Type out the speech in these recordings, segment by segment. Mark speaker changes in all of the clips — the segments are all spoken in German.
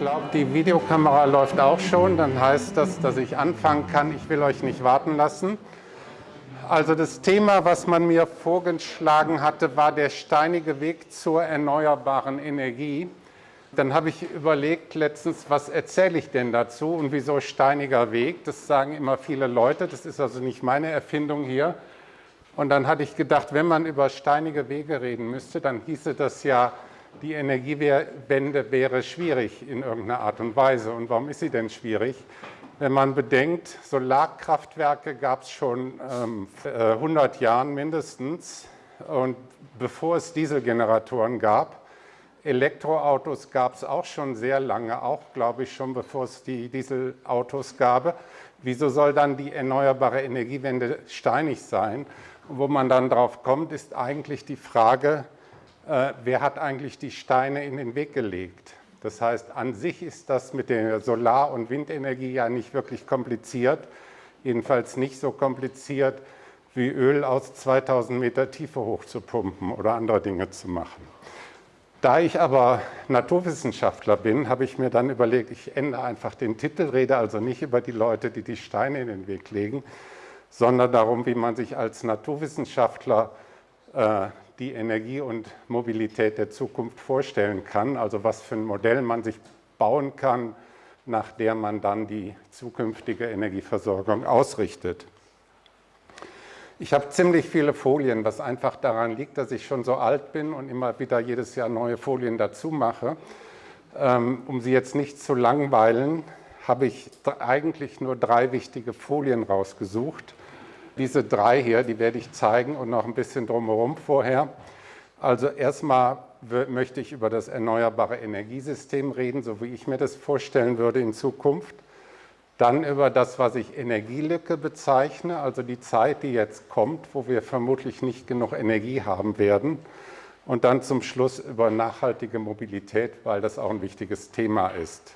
Speaker 1: glaube, die Videokamera läuft auch schon. Dann heißt das, dass ich anfangen kann. Ich will euch nicht warten lassen. Also das Thema, was man mir vorgeschlagen hatte, war der steinige Weg zur erneuerbaren Energie. Dann habe ich überlegt letztens, was erzähle ich denn dazu und wieso steiniger Weg? Das sagen immer viele Leute, das ist also nicht meine Erfindung hier. Und dann hatte ich gedacht, wenn man über steinige Wege reden müsste, dann hieße das ja, die Energiewende wäre schwierig in irgendeiner Art und Weise. Und warum ist sie denn schwierig? Wenn man bedenkt, Solarkraftwerke gab es schon ähm, 100 äh, Jahren mindestens. Und bevor es Dieselgeneratoren gab, Elektroautos gab es auch schon sehr lange, auch glaube ich schon bevor es die Dieselautos gab. Wieso soll dann die erneuerbare Energiewende steinig sein? Und wo man dann drauf kommt, ist eigentlich die Frage, äh, wer hat eigentlich die Steine in den Weg gelegt? Das heißt, an sich ist das mit der Solar- und Windenergie ja nicht wirklich kompliziert, jedenfalls nicht so kompliziert, wie Öl aus 2000 Meter Tiefe hochzupumpen oder andere Dinge zu machen. Da ich aber Naturwissenschaftler bin, habe ich mir dann überlegt, ich ändere einfach den Titel, rede also nicht über die Leute, die die Steine in den Weg legen, sondern darum, wie man sich als Naturwissenschaftler äh, die Energie und Mobilität der Zukunft vorstellen kann, also was für ein Modell man sich bauen kann, nach der man dann die zukünftige Energieversorgung ausrichtet. Ich habe ziemlich viele Folien, was einfach daran liegt, dass ich schon so alt bin und immer wieder jedes Jahr neue Folien dazu mache. Ähm, um sie jetzt nicht zu langweilen, habe ich eigentlich nur drei wichtige Folien rausgesucht. Diese drei hier, die werde ich zeigen und noch ein bisschen drumherum vorher. Also erstmal möchte ich über das erneuerbare Energiesystem reden, so wie ich mir das vorstellen würde in Zukunft. Dann über das, was ich Energielücke bezeichne, also die Zeit, die jetzt kommt, wo wir vermutlich nicht genug Energie haben werden. Und dann zum Schluss über nachhaltige Mobilität, weil das auch ein wichtiges Thema ist.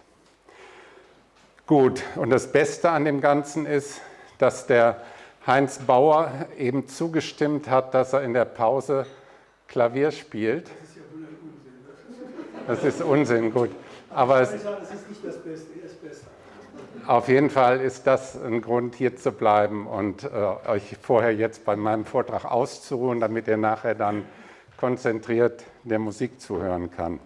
Speaker 1: Gut, und das Beste an dem Ganzen ist, dass der Heinz Bauer eben zugestimmt hat, dass er in der Pause Klavier spielt. Das ist ja Unsinn. Das ist Unsinn, gut. Aber es, ist nicht das Beste, das Beste. Auf jeden Fall ist das ein Grund, hier zu bleiben und äh, euch vorher jetzt bei meinem Vortrag auszuruhen, damit ihr nachher dann konzentriert der Musik zuhören kann.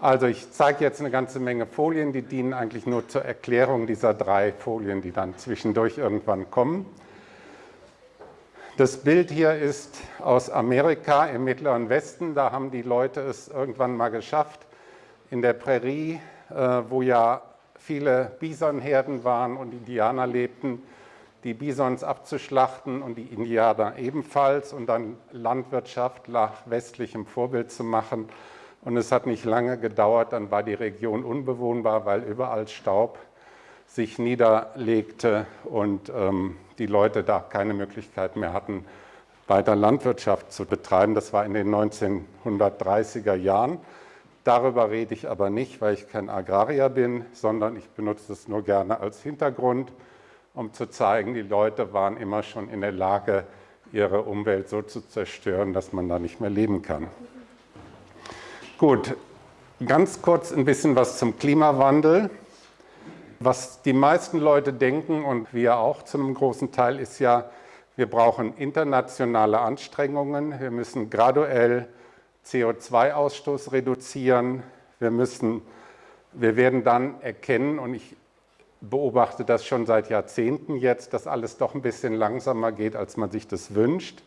Speaker 1: Also ich zeige jetzt eine ganze Menge Folien, die dienen eigentlich nur zur Erklärung dieser drei Folien, die dann zwischendurch irgendwann kommen. Das Bild hier ist aus Amerika im Mittleren Westen. Da haben die Leute es irgendwann mal geschafft, in der Prärie, äh, wo ja viele Bisonherden waren und Indianer lebten, die Bisons abzuschlachten und die Indianer ebenfalls und dann Landwirtschaft nach westlichem Vorbild zu machen. Und es hat nicht lange gedauert, dann war die Region unbewohnbar, weil überall Staub sich niederlegte und ähm, die Leute da keine Möglichkeit mehr hatten, weiter Landwirtschaft zu betreiben. Das war in den 1930er Jahren. Darüber rede ich aber nicht, weil ich kein Agrarier bin, sondern ich benutze es nur gerne als Hintergrund, um zu zeigen, die Leute waren immer schon in der Lage, ihre Umwelt so zu zerstören, dass man da nicht mehr leben kann. Gut, ganz kurz ein bisschen was zum Klimawandel. Was die meisten Leute denken und wir auch zu einem großen Teil ist ja, wir brauchen internationale Anstrengungen, wir müssen graduell CO2-Ausstoß reduzieren, wir, müssen, wir werden dann erkennen, und ich beobachte das schon seit Jahrzehnten jetzt, dass alles doch ein bisschen langsamer geht, als man sich das wünscht.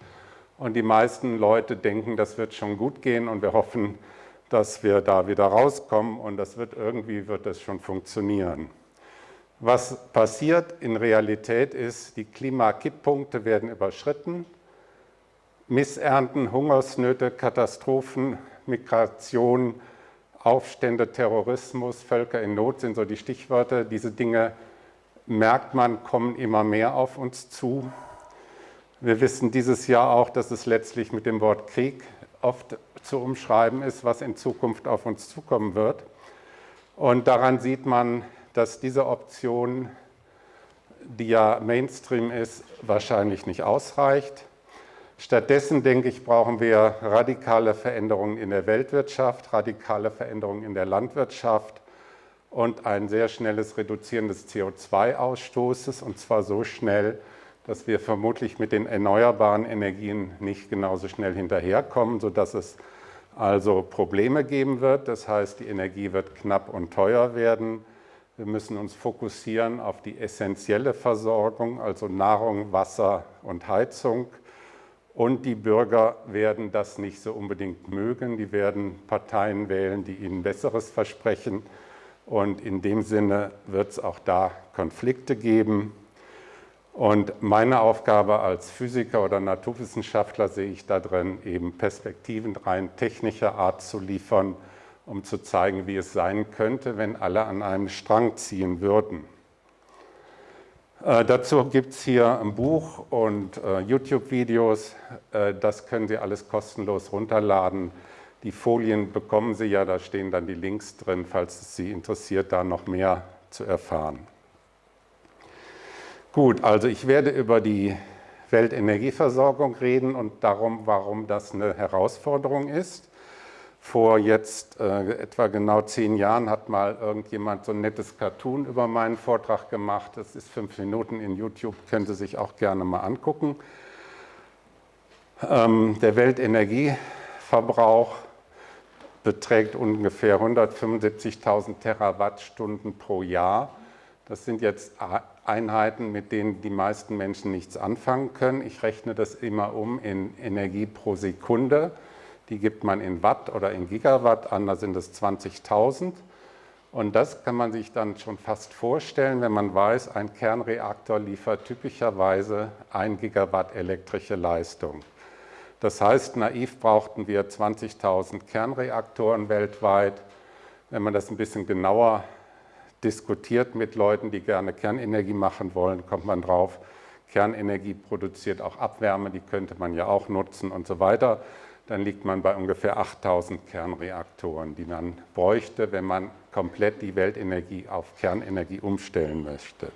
Speaker 1: Und die meisten Leute denken, das wird schon gut gehen und wir hoffen, dass wir da wieder rauskommen und das wird irgendwie wird das schon funktionieren. Was passiert in Realität ist, die Klimakipppunkte werden überschritten. Missernten, Hungersnöte, Katastrophen, Migration, Aufstände, Terrorismus, Völker in Not sind so die Stichwörter. Diese Dinge merkt man, kommen immer mehr auf uns zu. Wir wissen dieses Jahr auch, dass es letztlich mit dem Wort Krieg oft zu umschreiben ist, was in Zukunft auf uns zukommen wird. Und daran sieht man, dass diese Option, die ja Mainstream ist, wahrscheinlich nicht ausreicht. Stattdessen, denke ich, brauchen wir radikale Veränderungen in der Weltwirtschaft, radikale Veränderungen in der Landwirtschaft und ein sehr schnelles Reduzieren des CO2-Ausstoßes und zwar so schnell, dass wir vermutlich mit den erneuerbaren Energien nicht genauso schnell hinterherkommen, sodass es also Probleme geben wird. Das heißt, die Energie wird knapp und teuer werden. Wir müssen uns fokussieren auf die essentielle Versorgung, also Nahrung, Wasser und Heizung. Und die Bürger werden das nicht so unbedingt mögen. Die werden Parteien wählen, die ihnen Besseres versprechen. Und in dem Sinne wird es auch da Konflikte geben. Und meine Aufgabe als Physiker oder Naturwissenschaftler sehe ich da drin, eben Perspektiven rein technischer Art zu liefern, um zu zeigen, wie es sein könnte, wenn alle an einem Strang ziehen würden. Äh, dazu gibt es hier ein Buch und äh, YouTube-Videos, äh, das können Sie alles kostenlos runterladen. Die Folien bekommen Sie ja, da stehen dann die Links drin, falls es Sie interessiert, da noch mehr zu erfahren. Gut, also ich werde über die Weltenergieversorgung reden und darum, warum das eine Herausforderung ist. Vor jetzt äh, etwa genau zehn Jahren hat mal irgendjemand so ein nettes Cartoon über meinen Vortrag gemacht. Das ist fünf Minuten in YouTube, können Sie sich auch gerne mal angucken. Ähm, der Weltenergieverbrauch beträgt ungefähr 175.000 Terawattstunden pro Jahr. Das sind jetzt Einheiten, mit denen die meisten Menschen nichts anfangen können. Ich rechne das immer um in Energie pro Sekunde. Die gibt man in Watt oder in Gigawatt an, da sind es 20.000. Und das kann man sich dann schon fast vorstellen, wenn man weiß, ein Kernreaktor liefert typischerweise 1 Gigawatt elektrische Leistung. Das heißt, naiv brauchten wir 20.000 Kernreaktoren weltweit. Wenn man das ein bisschen genauer diskutiert mit Leuten, die gerne Kernenergie machen wollen, kommt man drauf, Kernenergie produziert auch Abwärme, die könnte man ja auch nutzen und so weiter. Dann liegt man bei ungefähr 8000 Kernreaktoren, die man bräuchte, wenn man komplett die Weltenergie auf Kernenergie umstellen möchte.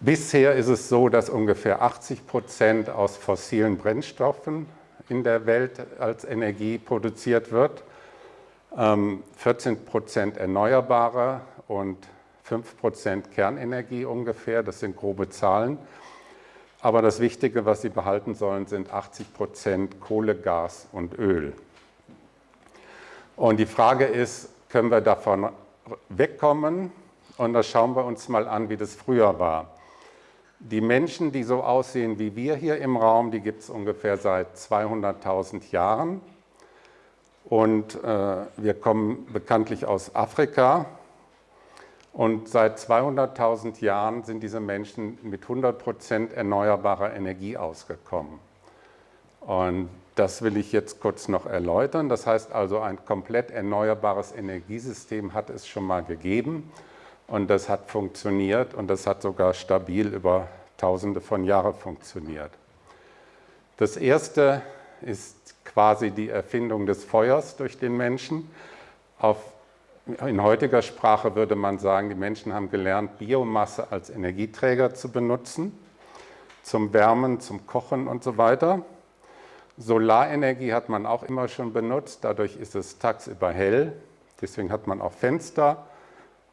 Speaker 1: Bisher ist es so, dass ungefähr 80 Prozent aus fossilen Brennstoffen in der Welt als Energie produziert wird. 14 ähm, Prozent Erneuerbare und 5 Prozent Kernenergie ungefähr, das sind grobe Zahlen. Aber das Wichtige, was Sie behalten sollen, sind 80 Prozent Kohle, Gas und Öl. Und die Frage ist, können wir davon wegkommen? Und da schauen wir uns mal an, wie das früher war. Die Menschen, die so aussehen wie wir hier im Raum, die gibt es ungefähr seit 200.000 Jahren. Und äh, wir kommen bekanntlich aus Afrika. Und seit 200.000 Jahren sind diese Menschen mit 100 Prozent erneuerbarer Energie ausgekommen. Und das will ich jetzt kurz noch erläutern. Das heißt also, ein komplett erneuerbares Energiesystem hat es schon mal gegeben. Und das hat funktioniert und das hat sogar stabil über Tausende von Jahren funktioniert. Das erste ist quasi die Erfindung des Feuers durch den Menschen. Auf, in heutiger Sprache würde man sagen, die Menschen haben gelernt, Biomasse als Energieträger zu benutzen, zum Wärmen, zum Kochen und so weiter. Solarenergie hat man auch immer schon benutzt, dadurch ist es tagsüber hell, deswegen hat man auch Fenster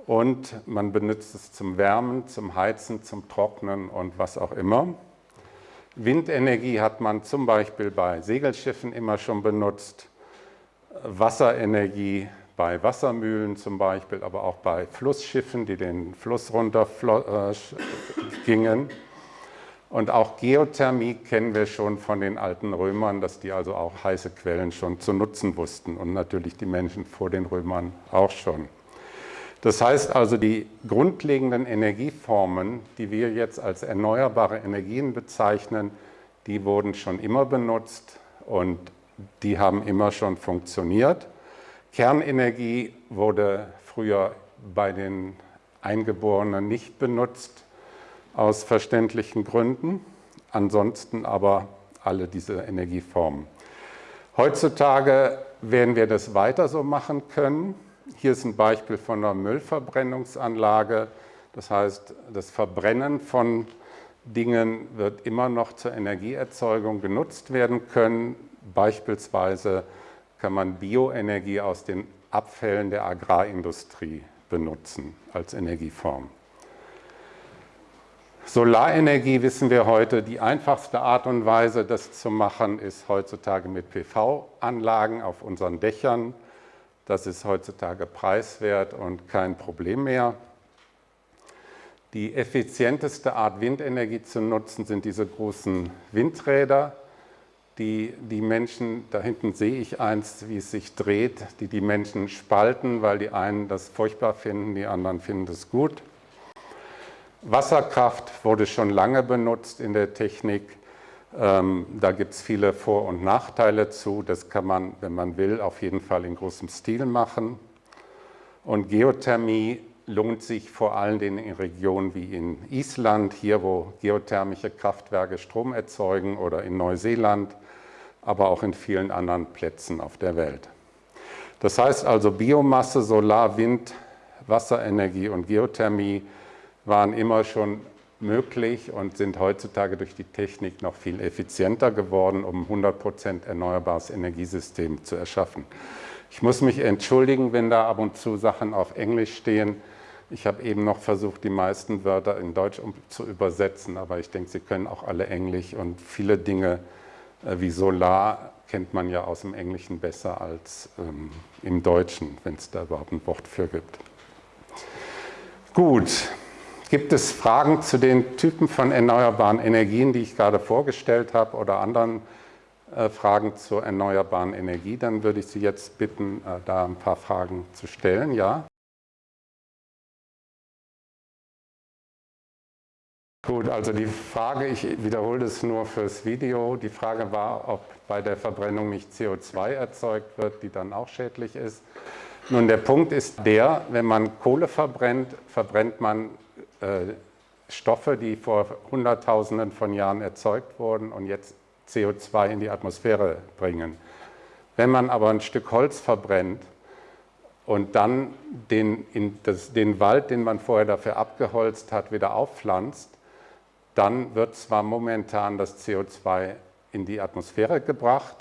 Speaker 1: und man benutzt es zum Wärmen, zum Heizen, zum Trocknen und was auch immer. Windenergie hat man zum Beispiel bei Segelschiffen immer schon benutzt, Wasserenergie bei Wassermühlen zum Beispiel, aber auch bei Flussschiffen, die den Fluss runter äh, gingen. Und auch Geothermie kennen wir schon von den alten Römern, dass die also auch heiße Quellen schon zu nutzen wussten und natürlich die Menschen vor den Römern auch schon. Das heißt also, die grundlegenden Energieformen, die wir jetzt als erneuerbare Energien bezeichnen, die wurden schon immer benutzt und die haben immer schon funktioniert. Kernenergie wurde früher bei den Eingeborenen nicht benutzt, aus verständlichen Gründen. Ansonsten aber alle diese Energieformen. Heutzutage werden wir das weiter so machen können. Hier ist ein Beispiel von einer Müllverbrennungsanlage. Das heißt, das Verbrennen von Dingen wird immer noch zur Energieerzeugung genutzt werden können. Beispielsweise kann man Bioenergie aus den Abfällen der Agrarindustrie benutzen als Energieform. Solarenergie wissen wir heute, die einfachste Art und Weise, das zu machen, ist heutzutage mit PV-Anlagen auf unseren Dächern. Das ist heutzutage preiswert und kein Problem mehr. Die effizienteste Art, Windenergie zu nutzen, sind diese großen Windräder, die die Menschen, da hinten sehe ich eins, wie es sich dreht, die die Menschen spalten, weil die einen das furchtbar finden, die anderen finden es gut. Wasserkraft wurde schon lange benutzt in der Technik. Ähm, da gibt es viele Vor- und Nachteile zu. Das kann man, wenn man will, auf jeden Fall in großem Stil machen. Und Geothermie lohnt sich vor allen Dingen in Regionen wie in Island, hier wo geothermische Kraftwerke Strom erzeugen oder in Neuseeland, aber auch in vielen anderen Plätzen auf der Welt. Das heißt also Biomasse, Solar, Wind, Wasserenergie und Geothermie waren immer schon möglich und sind heutzutage durch die Technik noch viel effizienter geworden, um 100% erneuerbares Energiesystem zu erschaffen. Ich muss mich entschuldigen, wenn da ab und zu Sachen auf Englisch stehen. Ich habe eben noch versucht, die meisten Wörter in Deutsch zu übersetzen, aber ich denke, Sie können auch alle Englisch und viele Dinge wie Solar kennt man ja aus dem Englischen besser als ähm, im Deutschen, wenn es da überhaupt ein Wort für gibt. Gut, Gibt es Fragen zu den Typen von erneuerbaren Energien, die ich gerade vorgestellt habe oder anderen äh, Fragen zur erneuerbaren Energie? Dann würde ich Sie jetzt bitten, äh, da ein paar Fragen zu stellen. Ja? Gut, also die Frage, ich wiederhole das nur fürs Video, die Frage war, ob bei der Verbrennung nicht CO2 erzeugt wird, die dann auch schädlich ist. Nun, der Punkt ist der, wenn man Kohle verbrennt, verbrennt man äh, Stoffe, die vor Hunderttausenden von Jahren erzeugt wurden und jetzt CO2 in die Atmosphäre bringen. Wenn man aber ein Stück Holz verbrennt und dann den, das, den Wald, den man vorher dafür abgeholzt hat, wieder aufpflanzt, dann wird zwar momentan das CO2 in die Atmosphäre gebracht,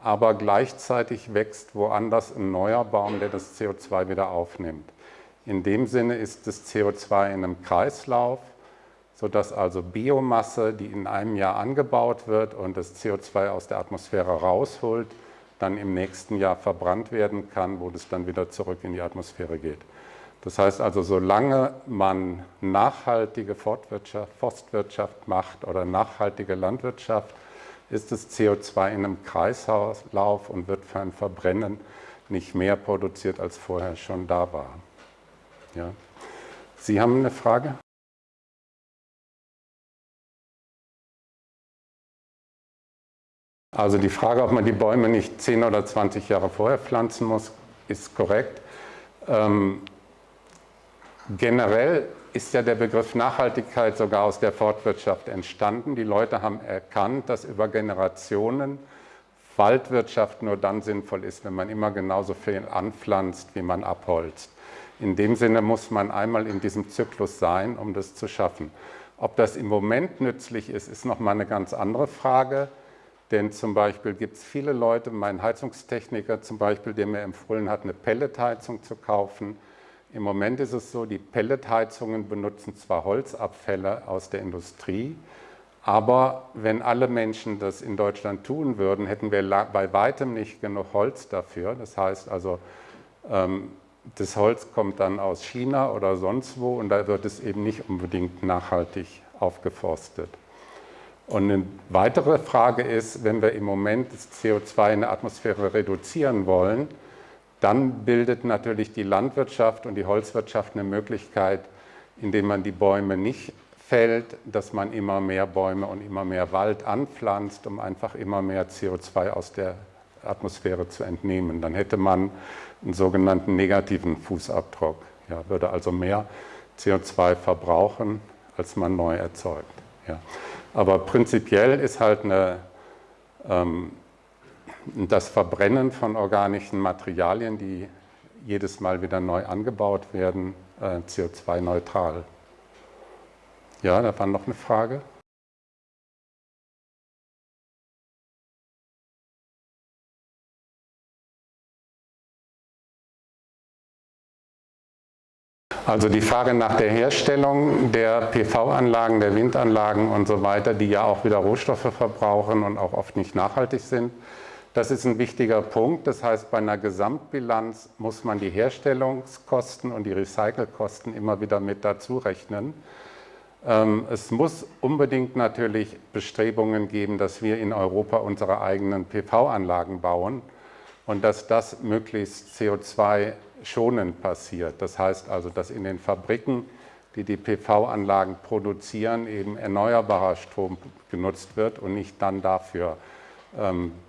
Speaker 1: aber gleichzeitig wächst woanders ein neuer Baum, der das CO2 wieder aufnimmt. In dem Sinne ist das CO2 in einem Kreislauf, sodass also Biomasse, die in einem Jahr angebaut wird und das CO2 aus der Atmosphäre rausholt, dann im nächsten Jahr verbrannt werden kann, wo das dann wieder zurück in die Atmosphäre geht. Das heißt also, solange man nachhaltige Fortwirtschaft, Forstwirtschaft macht oder nachhaltige Landwirtschaft, ist das CO2 in einem Kreislauf und wird für ein Verbrennen nicht mehr produziert, als vorher schon da war. Ja. Sie haben eine Frage? Also die Frage, ob man die Bäume nicht 10 oder 20 Jahre vorher pflanzen muss, ist korrekt. Ähm, generell ist ja der Begriff Nachhaltigkeit sogar aus der Fortwirtschaft entstanden. Die Leute haben erkannt, dass über Generationen Waldwirtschaft nur dann sinnvoll ist, wenn man immer genauso viel anpflanzt, wie man abholzt. In dem Sinne muss man einmal in diesem Zyklus sein, um das zu schaffen. Ob das im Moment nützlich ist, ist nochmal eine ganz andere Frage. Denn zum Beispiel gibt es viele Leute, mein Heizungstechniker zum Beispiel, der mir empfohlen hat, eine Pelletheizung zu kaufen. Im Moment ist es so, die Pelletheizungen benutzen zwar Holzabfälle aus der Industrie, aber wenn alle Menschen das in Deutschland tun würden, hätten wir bei weitem nicht genug Holz dafür. Das heißt also, ähm, das Holz kommt dann aus China oder sonst wo und da wird es eben nicht unbedingt nachhaltig aufgeforstet. Und eine weitere Frage ist, wenn wir im Moment das CO2 in der Atmosphäre reduzieren wollen, dann bildet natürlich die Landwirtschaft und die Holzwirtschaft eine Möglichkeit, indem man die Bäume nicht fällt, dass man immer mehr Bäume und immer mehr Wald anpflanzt, um einfach immer mehr CO2 aus der Atmosphäre zu entnehmen. Dann hätte man einen sogenannten negativen Fußabdruck. Ja, würde also mehr CO2 verbrauchen, als man neu erzeugt. Ja. Aber prinzipiell ist halt eine, ähm, das Verbrennen von organischen Materialien, die jedes Mal wieder neu angebaut werden, äh, CO2-neutral. Ja, da war noch eine Frage. Also die Frage nach der Herstellung der PV-Anlagen, der Windanlagen und so weiter, die ja auch wieder Rohstoffe verbrauchen und auch oft nicht nachhaltig sind, das ist ein wichtiger Punkt. Das heißt, bei einer Gesamtbilanz muss man die Herstellungskosten und die Recycelkosten immer wieder mit dazu rechnen. Ähm, es muss unbedingt natürlich Bestrebungen geben, dass wir in Europa unsere eigenen PV-Anlagen bauen und dass das möglichst CO2-schonend passiert. Das heißt also, dass in den Fabriken, die die PV-Anlagen produzieren, eben erneuerbarer Strom genutzt wird und nicht dann dafür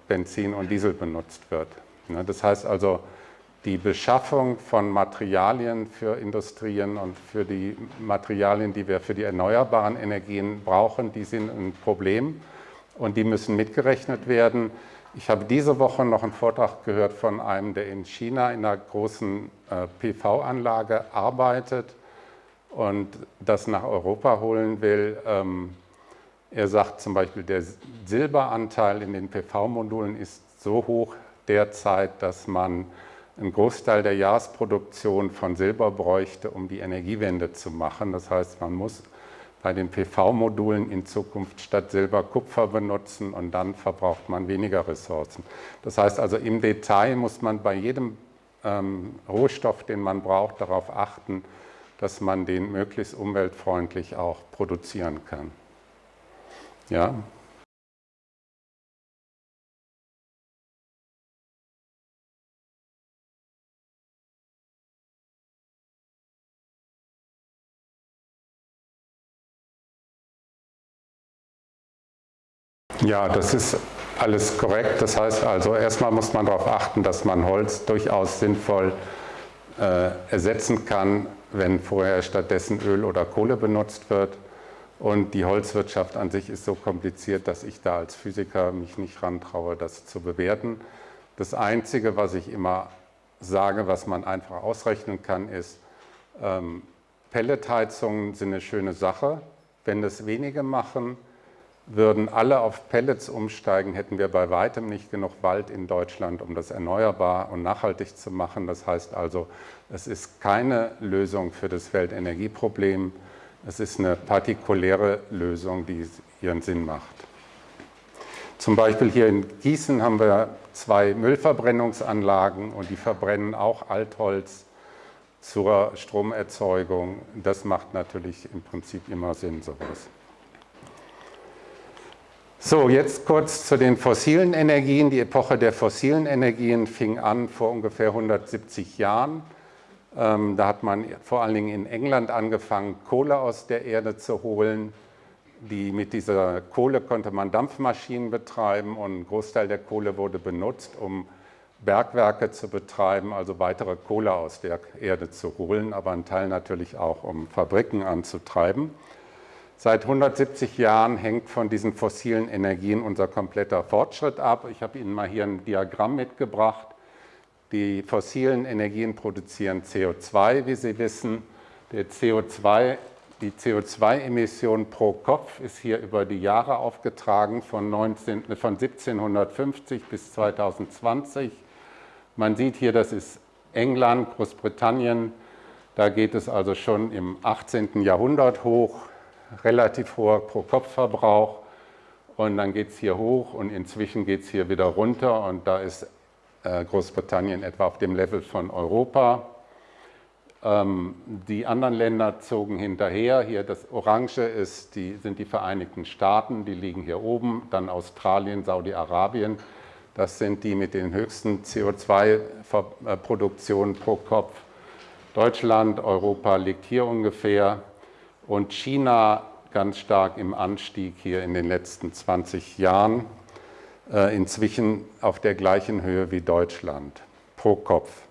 Speaker 1: Benzin und Diesel benutzt wird. Das heißt also, die Beschaffung von Materialien für Industrien und für die Materialien, die wir für die erneuerbaren Energien brauchen, die sind ein Problem und die müssen mitgerechnet werden. Ich habe diese Woche noch einen Vortrag gehört von einem, der in China in einer großen äh, PV-Anlage arbeitet und das nach Europa holen will. Er sagt zum Beispiel, der Silberanteil in den PV-Modulen ist so hoch derzeit, dass man einen Großteil der Jahresproduktion von Silber bräuchte, um die Energiewende zu machen. Das heißt, man muss bei den PV-Modulen in Zukunft statt Silber Kupfer benutzen und dann verbraucht man weniger Ressourcen. Das heißt also, im Detail muss man bei jedem ähm, Rohstoff, den man braucht, darauf achten, dass man den möglichst umweltfreundlich auch produzieren kann. Ja. Ja, das ist alles korrekt. Das heißt also, erstmal muss man darauf achten, dass man Holz durchaus sinnvoll äh, ersetzen kann, wenn vorher stattdessen Öl oder Kohle benutzt wird. Und die Holzwirtschaft an sich ist so kompliziert, dass ich da als Physiker mich nicht rantraue, das zu bewerten. Das Einzige, was ich immer sage, was man einfach ausrechnen kann, ist, ähm, Pelletheizungen sind eine schöne Sache. Wenn das wenige machen, würden alle auf Pellets umsteigen, hätten wir bei weitem nicht genug Wald in Deutschland, um das erneuerbar und nachhaltig zu machen. Das heißt also, es ist keine Lösung für das Weltenergieproblem. Es ist eine partikuläre Lösung, die ihren Sinn macht. Zum Beispiel hier in Gießen haben wir zwei Müllverbrennungsanlagen und die verbrennen auch Altholz zur Stromerzeugung. Das macht natürlich im Prinzip immer Sinn, sowas. So, jetzt kurz zu den fossilen Energien. Die Epoche der fossilen Energien fing an vor ungefähr 170 Jahren. Ähm, da hat man vor allen Dingen in England angefangen, Kohle aus der Erde zu holen. Die, mit dieser Kohle konnte man Dampfmaschinen betreiben und ein Großteil der Kohle wurde benutzt, um Bergwerke zu betreiben, also weitere Kohle aus der Erde zu holen, aber ein Teil natürlich auch, um Fabriken anzutreiben. Seit 170 Jahren hängt von diesen fossilen Energien unser kompletter Fortschritt ab. Ich habe Ihnen mal hier ein Diagramm mitgebracht. Die fossilen Energien produzieren CO2, wie Sie wissen. Der CO2, die CO2-Emission pro Kopf ist hier über die Jahre aufgetragen von, 19, von 1750 bis 2020. Man sieht hier, das ist England, Großbritannien. Da geht es also schon im 18. Jahrhundert hoch, relativ hoher Pro-Kopf-Verbrauch. Und dann geht es hier hoch und inzwischen geht es hier wieder runter und da ist Großbritannien etwa auf dem Level von Europa. Ähm, die anderen Länder zogen hinterher. Hier das Orange ist die, sind die Vereinigten Staaten, die liegen hier oben. Dann Australien, Saudi-Arabien. Das sind die mit den höchsten CO2-Produktionen pro Kopf. Deutschland, Europa liegt hier ungefähr. Und China ganz stark im Anstieg hier in den letzten 20 Jahren. Äh, inzwischen auf der gleichen Höhe wie Deutschland pro Kopf.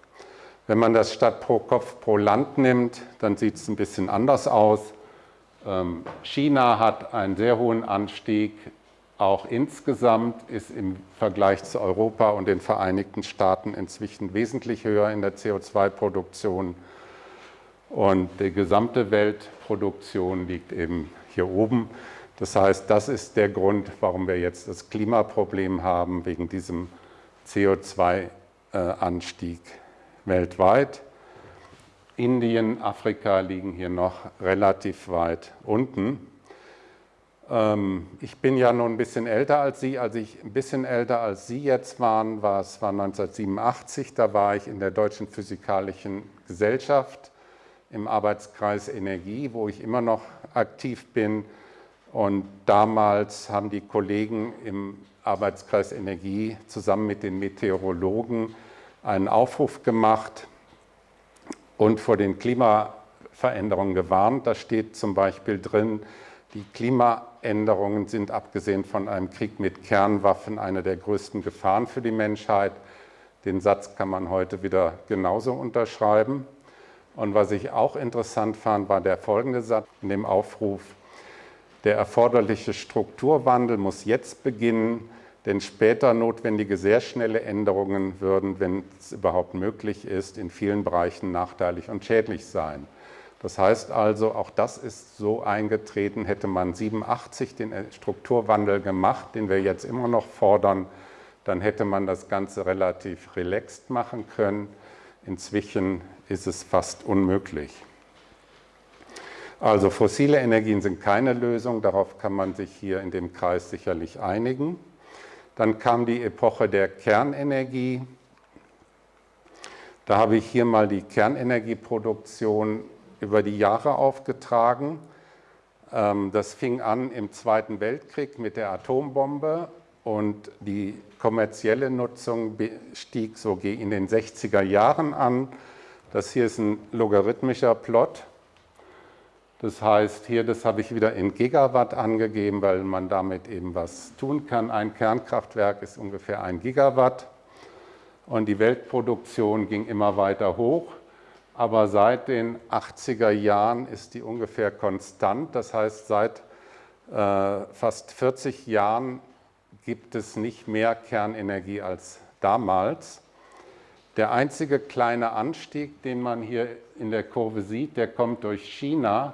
Speaker 1: Wenn man das statt pro Kopf pro Land nimmt, dann sieht es ein bisschen anders aus. Ähm, China hat einen sehr hohen Anstieg, auch insgesamt ist im Vergleich zu Europa und den Vereinigten Staaten inzwischen wesentlich höher in der CO2-Produktion. Und die gesamte Weltproduktion liegt eben hier oben. Das heißt, das ist der Grund, warum wir jetzt das Klimaproblem haben, wegen diesem CO2-Anstieg weltweit. Indien, Afrika liegen hier noch relativ weit unten. Ähm, ich bin ja nun ein bisschen älter als Sie. Als ich ein bisschen älter als Sie jetzt waren, war es war 1987, da war ich in der Deutschen Physikalischen Gesellschaft im Arbeitskreis Energie, wo ich immer noch aktiv bin. Und damals haben die Kollegen im Arbeitskreis Energie zusammen mit den Meteorologen einen Aufruf gemacht und vor den Klimaveränderungen gewarnt. Da steht zum Beispiel drin, die Klimaänderungen sind abgesehen von einem Krieg mit Kernwaffen eine der größten Gefahren für die Menschheit. Den Satz kann man heute wieder genauso unterschreiben. Und was ich auch interessant fand, war der folgende Satz in dem Aufruf, der erforderliche Strukturwandel muss jetzt beginnen, denn später notwendige sehr schnelle Änderungen würden, wenn es überhaupt möglich ist, in vielen Bereichen nachteilig und schädlich sein. Das heißt also, auch das ist so eingetreten, hätte man 87 den Strukturwandel gemacht, den wir jetzt immer noch fordern, dann hätte man das Ganze relativ relaxed machen können. Inzwischen ist es fast unmöglich. Also fossile Energien sind keine Lösung, darauf kann man sich hier in dem Kreis sicherlich einigen. Dann kam die Epoche der Kernenergie. Da habe ich hier mal die Kernenergieproduktion über die Jahre aufgetragen. Ähm, das fing an im Zweiten Weltkrieg mit der Atombombe und die kommerzielle Nutzung stieg so in den 60er Jahren an. Das hier ist ein logarithmischer Plot. Das heißt, hier, das habe ich wieder in Gigawatt angegeben, weil man damit eben was tun kann. Ein Kernkraftwerk ist ungefähr ein Gigawatt und die Weltproduktion ging immer weiter hoch. Aber seit den 80er Jahren ist die ungefähr konstant. Das heißt, seit äh, fast 40 Jahren gibt es nicht mehr Kernenergie als damals. Der einzige kleine Anstieg, den man hier in der Kurve sieht, der kommt durch China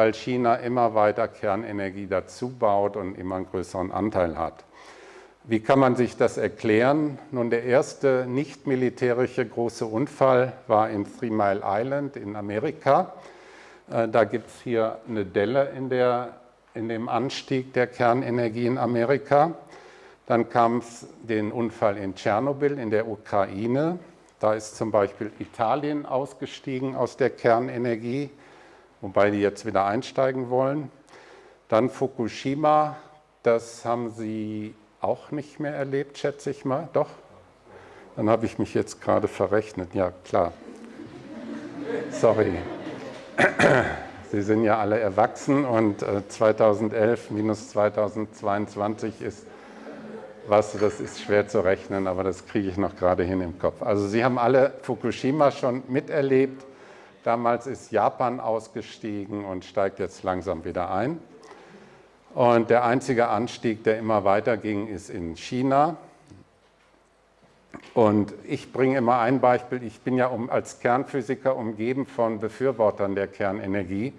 Speaker 1: weil China immer weiter Kernenergie dazu baut und immer einen größeren Anteil hat. Wie kann man sich das erklären? Nun, der erste nicht militärische große Unfall war in Three Mile Island in Amerika. Äh, da gibt es hier eine Delle in, der, in dem Anstieg der Kernenergie in Amerika. Dann kam es den Unfall in Tschernobyl in der Ukraine. Da ist zum Beispiel Italien ausgestiegen aus der Kernenergie wobei die jetzt wieder einsteigen wollen. Dann Fukushima, das haben Sie auch nicht mehr erlebt, schätze ich mal. Doch? Dann habe ich mich jetzt gerade verrechnet. Ja, klar. Sorry. Sie sind ja alle erwachsen und 2011 äh, minus 2022 ist was, das ist schwer zu rechnen, aber das kriege ich noch gerade hin im Kopf. Also Sie haben alle Fukushima schon miterlebt. Damals ist Japan ausgestiegen und steigt jetzt langsam wieder ein. Und der einzige Anstieg, der immer weiter ging, ist in China. Und ich bringe immer ein Beispiel. Ich bin ja um, als Kernphysiker umgeben von Befürwortern der Kernenergie.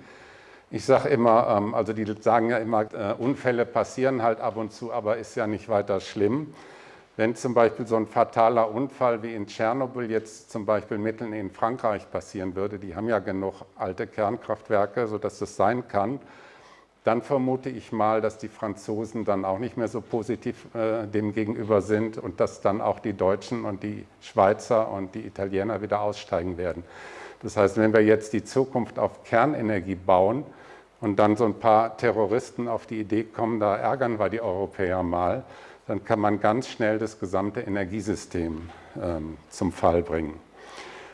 Speaker 1: Ich sage immer, ähm, also die sagen ja immer, äh, Unfälle passieren halt ab und zu, aber ist ja nicht weiter schlimm. Wenn zum Beispiel so ein fataler Unfall wie in Tschernobyl jetzt zum Beispiel mitten in Frankreich passieren würde, die haben ja genug alte Kernkraftwerke, sodass das sein kann, dann vermute ich mal, dass die Franzosen dann auch nicht mehr so positiv äh, dem gegenüber sind und dass dann auch die Deutschen und die Schweizer und die Italiener wieder aussteigen werden. Das heißt, wenn wir jetzt die Zukunft auf Kernenergie bauen und dann so ein paar Terroristen auf die Idee kommen, da ärgern wir die Europäer mal, dann kann man ganz schnell das gesamte Energiesystem ähm, zum Fall bringen.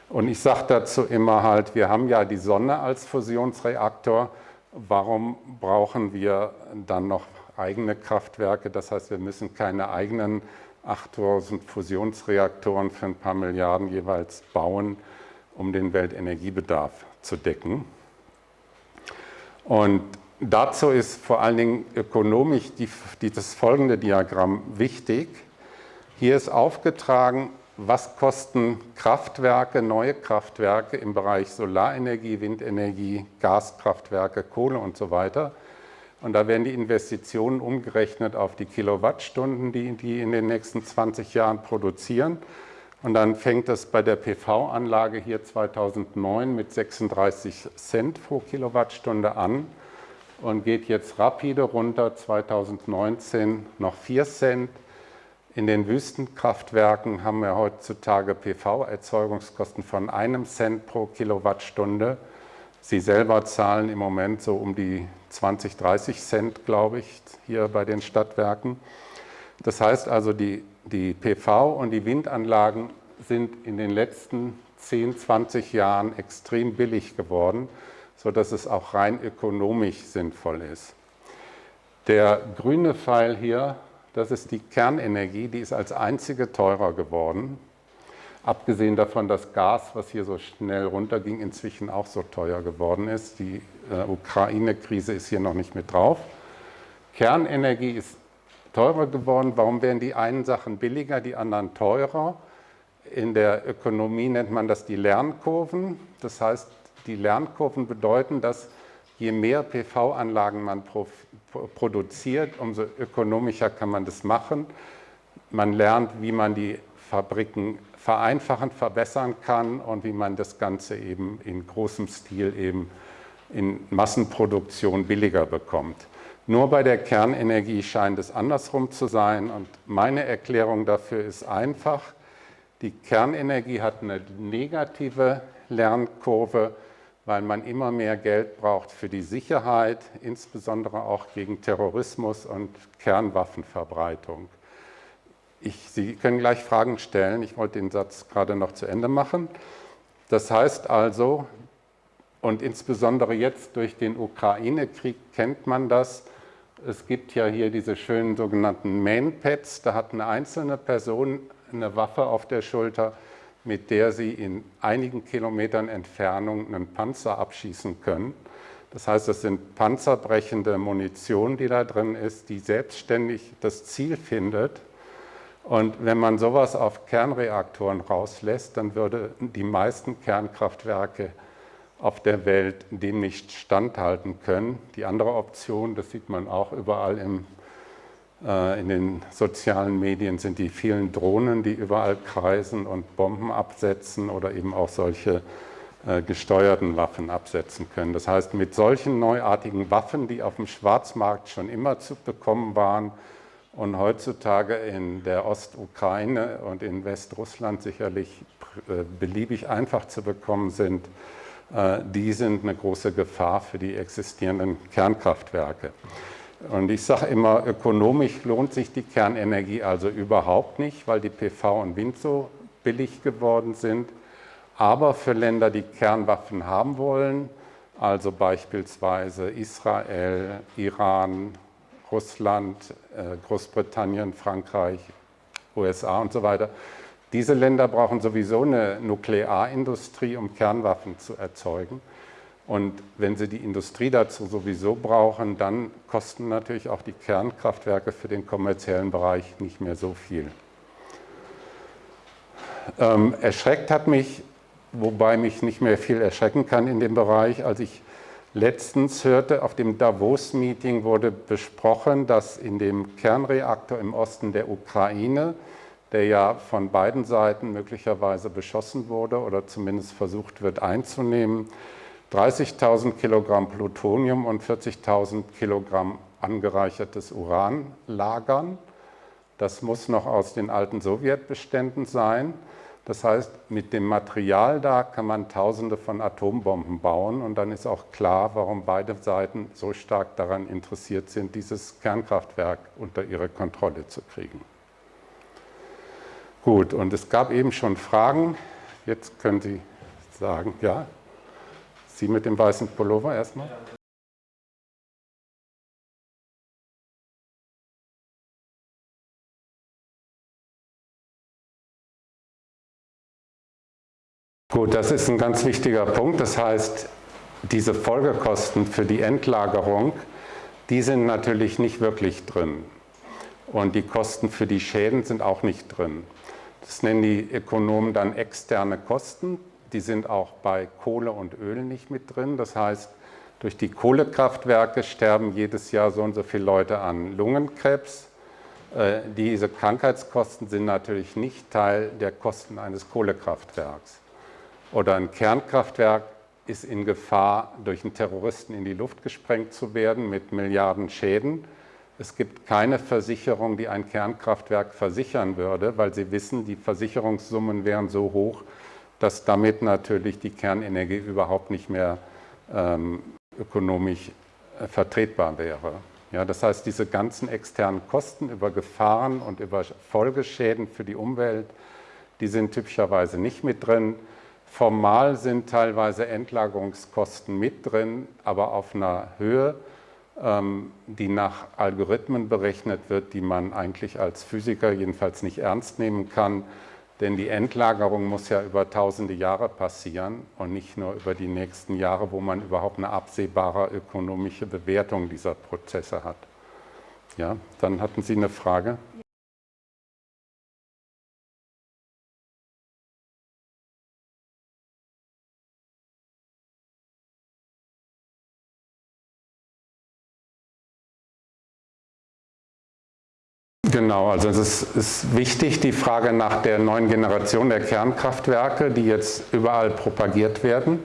Speaker 1: Und ich sage dazu immer halt, wir haben ja die Sonne als Fusionsreaktor, warum brauchen wir dann noch eigene Kraftwerke? Das heißt, wir müssen keine eigenen 8000 Fusionsreaktoren für ein paar Milliarden jeweils bauen, um den Weltenergiebedarf zu decken. Und Dazu ist vor allen Dingen ökonomisch die, die, das folgende Diagramm wichtig. Hier ist aufgetragen, was kosten Kraftwerke, neue Kraftwerke im Bereich Solarenergie, Windenergie, Gaskraftwerke, Kohle und so weiter. Und da werden die Investitionen umgerechnet auf die Kilowattstunden, die die in den nächsten 20 Jahren produzieren. Und dann fängt es bei der PV-Anlage hier 2009 mit 36 Cent pro Kilowattstunde an und geht jetzt rapide runter, 2019 noch 4 Cent. In den Wüstenkraftwerken haben wir heutzutage PV-Erzeugungskosten von einem Cent pro Kilowattstunde. Sie selber zahlen im Moment so um die 20, 30 Cent, glaube ich, hier bei den Stadtwerken. Das heißt also, die die PV- und die Windanlagen sind in den letzten 10, 20 Jahren extrem billig geworden, sodass es auch rein ökonomisch sinnvoll ist. Der grüne Pfeil hier, das ist die Kernenergie, die ist als einzige teurer geworden. Abgesehen davon, dass Gas, was hier so schnell runterging, inzwischen auch so teuer geworden ist. Die äh, Ukraine-Krise ist hier noch nicht mit drauf. Kernenergie ist teurer geworden. Warum werden die einen Sachen billiger, die anderen teurer? In der Ökonomie nennt man das die Lernkurven. Das heißt, die Lernkurven bedeuten, dass je mehr PV-Anlagen man produziert, umso ökonomischer kann man das machen. Man lernt, wie man die Fabriken vereinfachen, verbessern kann und wie man das Ganze eben in großem Stil eben in Massenproduktion billiger bekommt. Nur bei der Kernenergie scheint es andersrum zu sein und meine Erklärung dafür ist einfach, die Kernenergie hat eine negative Lernkurve, weil man immer mehr Geld braucht für die Sicherheit, insbesondere auch gegen Terrorismus und Kernwaffenverbreitung. Ich, Sie können gleich Fragen stellen, ich wollte den Satz gerade noch zu Ende machen. Das heißt also, und insbesondere jetzt durch den Ukraine-Krieg kennt man das, es gibt ja hier diese schönen sogenannten Mainpads, da hat eine einzelne Person eine Waffe auf der Schulter, mit der sie in einigen Kilometern Entfernung einen Panzer abschießen können. Das heißt, es sind panzerbrechende Munition, die da drin ist, die selbstständig das Ziel findet. Und wenn man sowas auf Kernreaktoren rauslässt, dann würde die meisten Kernkraftwerke auf der Welt dem nicht standhalten können. Die andere Option, das sieht man auch überall im, in den sozialen Medien, sind die vielen Drohnen, die überall kreisen und Bomben absetzen oder eben auch solche äh, gesteuerten Waffen absetzen können. Das heißt, mit solchen neuartigen Waffen, die auf dem Schwarzmarkt schon immer zu bekommen waren und heutzutage in der Ostukraine und in Westrussland sicherlich äh, beliebig einfach zu bekommen sind, äh, die sind eine große Gefahr für die existierenden Kernkraftwerke. Und ich sage immer, ökonomisch lohnt sich die Kernenergie also überhaupt nicht, weil die PV und Wind so billig geworden sind. Aber für Länder, die Kernwaffen haben wollen, also beispielsweise Israel, Iran, Russland, äh, Großbritannien, Frankreich, USA und so weiter, diese Länder brauchen sowieso eine Nuklearindustrie, um Kernwaffen zu erzeugen. Und wenn sie die Industrie dazu sowieso brauchen, dann kosten natürlich auch die Kernkraftwerke für den kommerziellen Bereich nicht mehr so viel. Ähm, erschreckt hat mich, wobei mich nicht mehr viel erschrecken kann in dem Bereich, als ich letztens hörte, auf dem Davos-Meeting wurde besprochen, dass in dem Kernreaktor im Osten der Ukraine der ja von beiden Seiten möglicherweise beschossen wurde oder zumindest versucht wird einzunehmen, 30.000 Kilogramm Plutonium und 40.000 Kilogramm angereichertes Uran lagern. Das muss noch aus den alten Sowjetbeständen sein. Das heißt, mit dem Material da kann man Tausende von Atombomben bauen und dann ist auch klar, warum beide Seiten so stark daran interessiert sind, dieses Kernkraftwerk unter ihre Kontrolle zu kriegen. Gut, und es gab eben schon Fragen. Jetzt können Sie sagen, ja? Sie mit dem weißen Pullover erstmal. Gut, das ist ein ganz wichtiger Punkt. Das heißt, diese Folgekosten für die Endlagerung, die sind natürlich nicht wirklich drin. Und die Kosten für die Schäden sind auch nicht drin. Das nennen die Ökonomen dann externe Kosten. Die sind auch bei Kohle und Öl nicht mit drin. Das heißt, durch die Kohlekraftwerke sterben jedes Jahr so und so viele Leute an Lungenkrebs. Äh, diese Krankheitskosten sind natürlich nicht Teil der Kosten eines Kohlekraftwerks. Oder ein Kernkraftwerk ist in Gefahr, durch einen Terroristen in die Luft gesprengt zu werden mit Milliarden Schäden. Es gibt keine Versicherung, die ein Kernkraftwerk versichern würde, weil sie wissen, die Versicherungssummen wären so hoch, dass damit natürlich die Kernenergie überhaupt nicht mehr ähm, ökonomisch äh, vertretbar wäre. Ja, das heißt, diese ganzen externen Kosten über Gefahren und über Folgeschäden für die Umwelt, die sind typischerweise nicht mit drin. Formal sind teilweise Endlagerungskosten mit drin, aber auf einer Höhe, ähm, die nach Algorithmen berechnet wird, die man eigentlich als Physiker jedenfalls nicht ernst nehmen kann. Denn die Endlagerung muss ja über tausende Jahre passieren und nicht nur über die nächsten Jahre, wo man überhaupt eine absehbare ökonomische Bewertung dieser Prozesse hat. Ja, dann hatten Sie eine Frage. Genau, also es ist wichtig, die Frage nach der neuen Generation der Kernkraftwerke, die jetzt überall propagiert werden.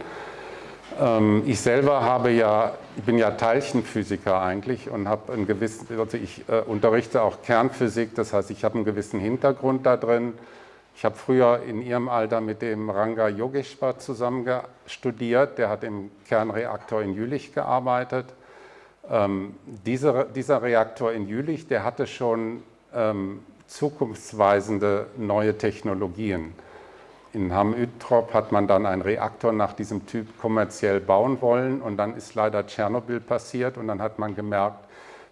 Speaker 1: Ähm, ich selber habe ja, ich bin ja Teilchenphysiker eigentlich und habe einen gewissen, also ich äh, unterrichte auch Kernphysik, das heißt, ich habe einen gewissen Hintergrund da drin. Ich habe früher in Ihrem Alter mit dem Ranga Yogeshwar zusammen studiert, der hat im Kernreaktor in Jülich gearbeitet. Ähm, dieser, dieser Reaktor in Jülich, der hatte schon zukunftsweisende neue Technologien. In Hamm-Üttrop hat man dann einen Reaktor nach diesem Typ kommerziell bauen wollen und dann ist leider Tschernobyl passiert und dann hat man gemerkt,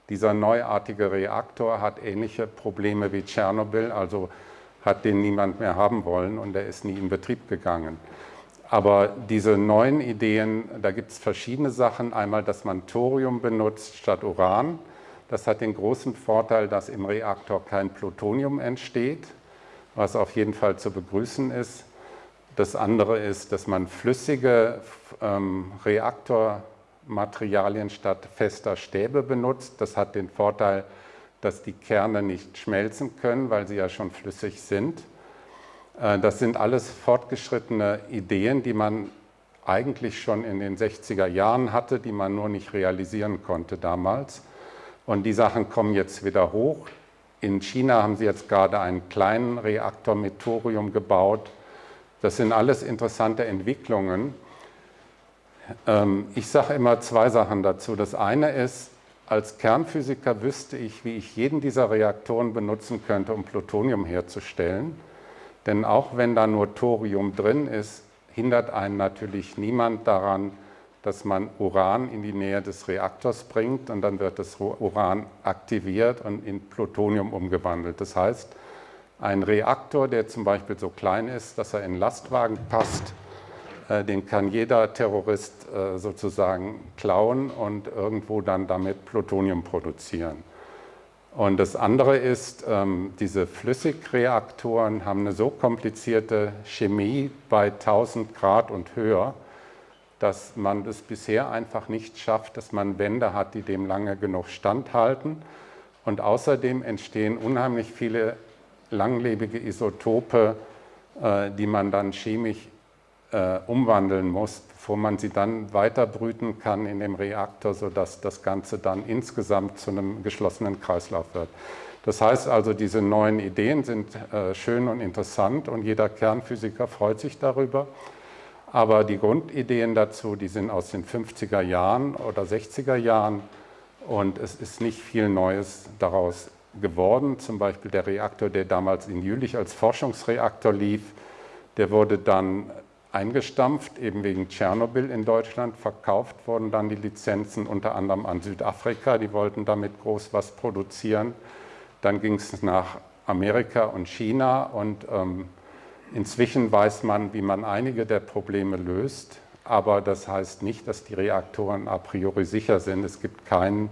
Speaker 1: dieser neuartige Reaktor hat ähnliche Probleme wie Tschernobyl, also hat den niemand mehr haben wollen und er ist nie in Betrieb gegangen. Aber diese neuen Ideen, da gibt es verschiedene Sachen. Einmal, dass man Thorium benutzt statt Uran. Das hat den großen Vorteil, dass im Reaktor kein Plutonium entsteht, was auf jeden Fall zu begrüßen ist. Das andere ist, dass man flüssige ähm, Reaktormaterialien statt fester Stäbe benutzt. Das hat den Vorteil, dass die Kerne nicht schmelzen können, weil sie ja schon flüssig sind. Äh, das sind alles fortgeschrittene Ideen, die man eigentlich schon in den 60er Jahren hatte, die man nur nicht realisieren konnte damals. Und die Sachen kommen jetzt wieder hoch. In China haben sie jetzt gerade einen kleinen Reaktor mit Thorium gebaut. Das sind alles interessante Entwicklungen. Ähm, ich sage immer zwei Sachen dazu. Das eine ist, als Kernphysiker wüsste ich, wie ich jeden dieser Reaktoren benutzen könnte, um Plutonium herzustellen. Denn auch wenn da nur Thorium drin ist, hindert einen natürlich niemand daran, dass man Uran in die Nähe des Reaktors bringt und dann wird das Uran aktiviert und in Plutonium umgewandelt. Das heißt, ein Reaktor, der zum Beispiel so klein ist, dass er in Lastwagen passt, äh, den kann jeder Terrorist äh, sozusagen klauen und irgendwo dann damit Plutonium produzieren. Und das andere ist, ähm, diese Flüssigreaktoren haben eine so komplizierte Chemie bei 1000 Grad und höher, dass man es bisher einfach nicht schafft, dass man Wände hat, die dem lange genug standhalten. Und außerdem entstehen unheimlich viele langlebige Isotope, äh, die man dann chemisch äh, umwandeln muss, bevor man sie dann weiter brüten kann in dem Reaktor, sodass das Ganze dann insgesamt zu einem geschlossenen Kreislauf wird. Das heißt also, diese neuen Ideen sind äh, schön und interessant und jeder Kernphysiker freut sich darüber. Aber die Grundideen dazu, die sind aus den 50er Jahren oder 60er Jahren und es ist nicht viel Neues daraus geworden. Zum Beispiel der Reaktor, der damals in Jülich als Forschungsreaktor lief, der wurde dann eingestampft, eben wegen Tschernobyl in Deutschland. Verkauft wurden dann die Lizenzen unter anderem an Südafrika, die wollten damit groß was produzieren. Dann ging es nach Amerika und China und ähm, Inzwischen weiß man, wie man einige der Probleme löst, aber das heißt nicht, dass die Reaktoren a priori sicher sind. Es gibt keinen,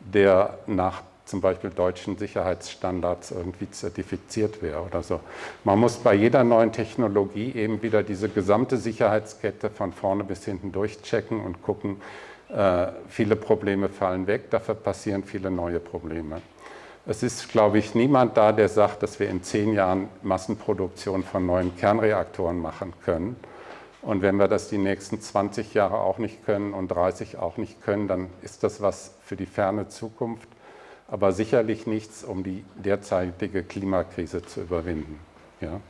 Speaker 1: der nach zum Beispiel deutschen Sicherheitsstandards irgendwie zertifiziert wäre oder so. Man muss bei jeder neuen Technologie eben wieder diese gesamte Sicherheitskette von vorne bis hinten durchchecken und gucken, äh, viele Probleme fallen weg, dafür passieren viele neue Probleme. Es ist, glaube ich, niemand da, der sagt, dass wir in zehn Jahren Massenproduktion von neuen Kernreaktoren machen können. Und wenn wir das die nächsten 20 Jahre auch nicht können und 30 auch nicht können, dann ist das was für die ferne Zukunft, aber sicherlich nichts, um die derzeitige Klimakrise zu überwinden. Ja.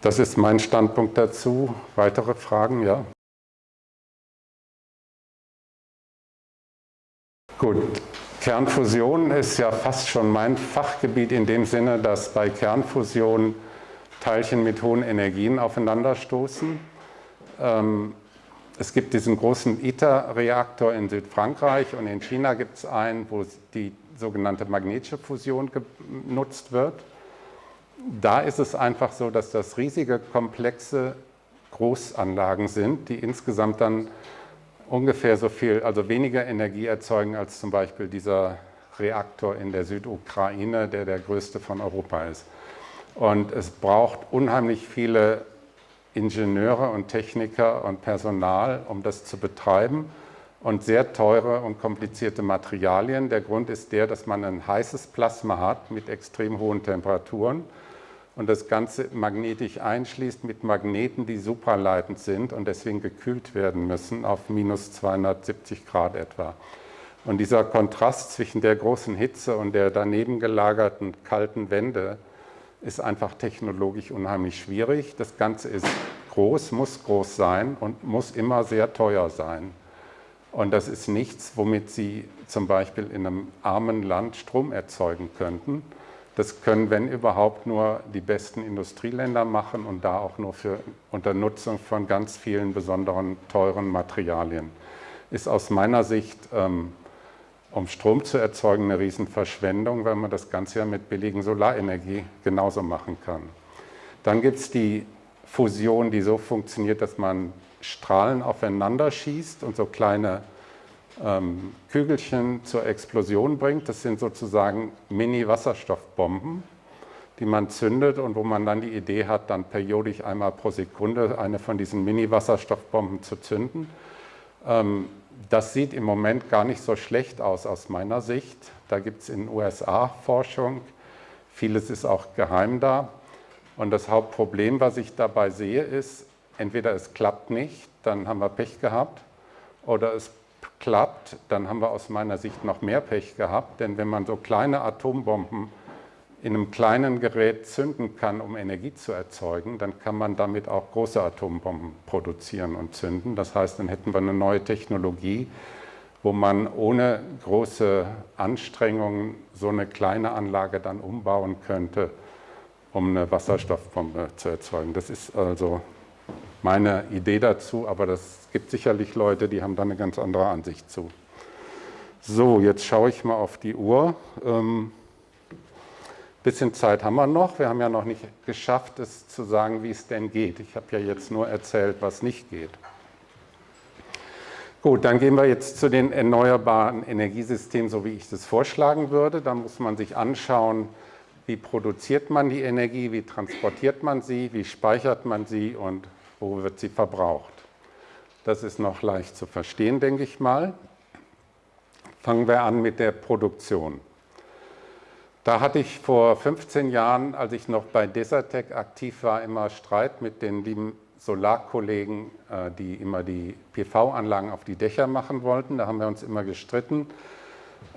Speaker 1: Das ist mein Standpunkt dazu. Weitere Fragen? Ja. Gut, Kernfusion ist ja fast schon mein Fachgebiet in dem Sinne, dass bei Kernfusion Teilchen mit hohen Energien aufeinanderstoßen. Ähm, es gibt diesen großen ITER-Reaktor in Südfrankreich und in China gibt es einen, wo die sogenannte magnetische Fusion genutzt wird. Da ist es einfach so, dass das riesige, komplexe Großanlagen sind, die insgesamt dann ungefähr so viel, also weniger Energie erzeugen als zum Beispiel dieser Reaktor in der Südukraine, der der größte von Europa ist. Und es braucht unheimlich viele Ingenieure und Techniker und Personal, um das zu betreiben und sehr teure und komplizierte Materialien. Der Grund ist der, dass man ein heißes Plasma hat mit extrem hohen Temperaturen und das Ganze magnetisch einschließt mit Magneten, die superleitend sind und deswegen gekühlt werden müssen auf minus 270 Grad etwa. Und dieser Kontrast zwischen der großen Hitze und der daneben gelagerten kalten Wände ist einfach technologisch unheimlich schwierig. Das Ganze ist groß, muss groß sein und muss immer sehr teuer sein. Und das ist nichts, womit Sie zum Beispiel in einem armen Land Strom erzeugen könnten. Das können, wenn überhaupt, nur die besten Industrieländer machen und da auch nur für unter Nutzung von ganz vielen besonderen teuren Materialien. Ist aus meiner Sicht, ähm, um Strom zu erzeugen, eine Riesenverschwendung, weil man das Ganze ja mit billigen Solarenergie genauso machen kann. Dann gibt es die Fusion, die so funktioniert, dass man Strahlen aufeinander schießt und so kleine ähm, Kügelchen zur Explosion bringt. Das sind sozusagen Mini-Wasserstoffbomben, die man zündet und wo man dann die Idee hat, dann periodisch einmal pro Sekunde eine von diesen Mini-Wasserstoffbomben zu zünden. Ähm, das sieht im Moment gar nicht so schlecht aus aus meiner Sicht. Da gibt es in den USA Forschung. Vieles ist auch geheim da. Und das Hauptproblem, was ich dabei sehe, ist, entweder es klappt nicht, dann haben wir Pech gehabt, oder es klappt, dann haben wir aus meiner Sicht noch mehr Pech gehabt, denn wenn man so kleine Atombomben in einem kleinen Gerät zünden kann, um Energie zu erzeugen, dann kann man damit auch große Atombomben produzieren und zünden. Das heißt, dann hätten wir eine neue Technologie, wo man ohne große Anstrengungen so eine kleine Anlage dann umbauen könnte, um eine Wasserstoffbombe zu erzeugen. Das ist also meine Idee dazu, aber es gibt sicherlich Leute, die haben da eine ganz andere Ansicht zu. So, jetzt schaue ich mal auf die Uhr. Ähm, bisschen Zeit haben wir noch. Wir haben ja noch nicht geschafft, es zu sagen, wie es denn geht. Ich habe ja jetzt nur erzählt, was nicht geht. Gut, dann gehen wir jetzt zu den erneuerbaren Energiesystemen, so wie ich das vorschlagen würde. Da muss man sich anschauen, wie produziert man die Energie, wie transportiert man sie, wie speichert man sie und wo wird sie verbraucht. Das ist noch leicht zu verstehen, denke ich mal. Fangen wir an mit der Produktion. Da hatte ich vor 15 Jahren, als ich noch bei Desertec aktiv war, immer Streit mit den lieben Solarkollegen, äh, die immer die PV-Anlagen auf die Dächer machen wollten. Da haben wir uns immer gestritten.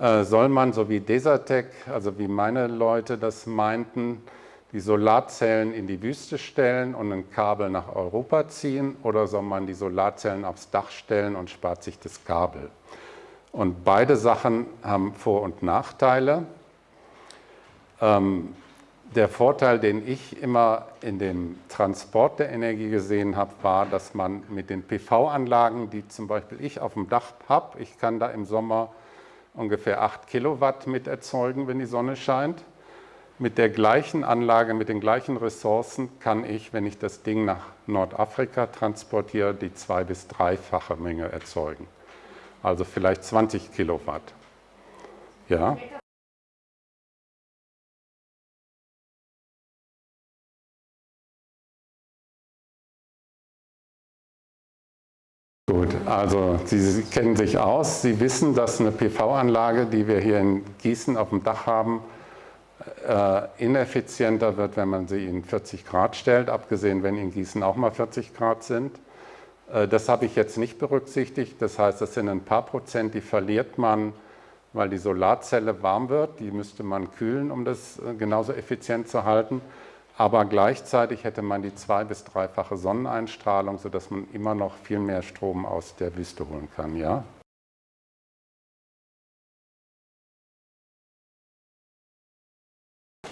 Speaker 1: Äh, soll man, so wie Desertec, also wie meine Leute das meinten, die Solarzellen in die Wüste stellen und ein Kabel nach Europa ziehen oder soll man die Solarzellen aufs Dach stellen und spart sich das Kabel? Und beide Sachen haben Vor- und Nachteile. Ähm, der Vorteil, den ich immer in dem Transport der Energie gesehen habe, war, dass man mit den PV-Anlagen, die zum Beispiel ich auf dem Dach habe, ich kann da im Sommer ungefähr 8 Kilowatt mit erzeugen, wenn die Sonne scheint. Mit der gleichen Anlage, mit den gleichen Ressourcen kann ich, wenn ich das Ding nach Nordafrika transportiere, die zwei- bis dreifache Menge erzeugen. Also vielleicht 20 Kilowatt. Ja. Gut, also Sie, kennen sich aus. Sie wissen, dass eine PV-Anlage, die wir hier in Gießen auf dem Dach haben, ineffizienter wird, wenn man sie in 40 Grad stellt, abgesehen, wenn in Gießen auch mal 40 Grad sind. Äh, das habe ich jetzt nicht berücksichtigt. Das heißt, das sind ein paar Prozent, die verliert man, weil die Solarzelle warm wird. Die müsste man kühlen, um das äh, genauso effizient zu halten. Aber gleichzeitig hätte man die zwei- bis dreifache Sonneneinstrahlung, sodass man immer noch viel mehr Strom aus der Wüste holen kann. Ja?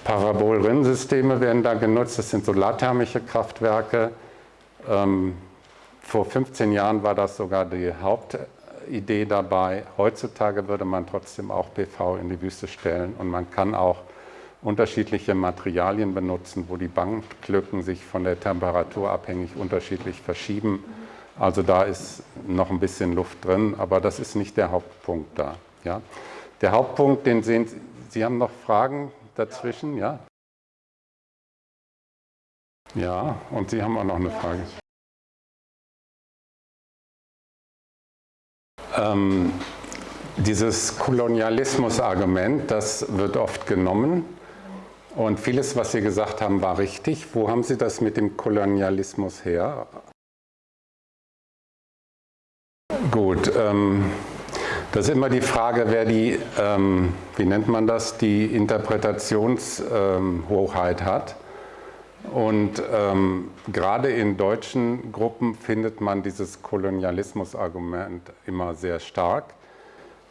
Speaker 1: Parabolrinnsysteme werden da genutzt. Das sind solarthermische Kraftwerke. Ähm, vor 15 Jahren war das sogar die Hauptidee dabei. Heutzutage würde man trotzdem auch PV in die Wüste stellen und man kann auch unterschiedliche Materialien benutzen, wo die Banklücken sich von der Temperatur abhängig unterschiedlich verschieben. Also da ist noch ein bisschen Luft drin, aber das ist nicht der Hauptpunkt da. Ja. Der Hauptpunkt, den sehen Sie, Sie haben noch Fragen dazwischen, ja? Ja, und Sie haben auch noch eine Frage. Ähm, dieses Kolonialismus-Argument, das wird oft genommen und vieles, was Sie gesagt haben, war richtig. Wo haben Sie das mit dem Kolonialismus her? Gut, ähm, das ist immer die Frage, wer die, ähm, wie nennt man das, die Interpretationshoheit ähm, hat. Und ähm, gerade in deutschen Gruppen findet man dieses Kolonialismus-Argument immer sehr stark.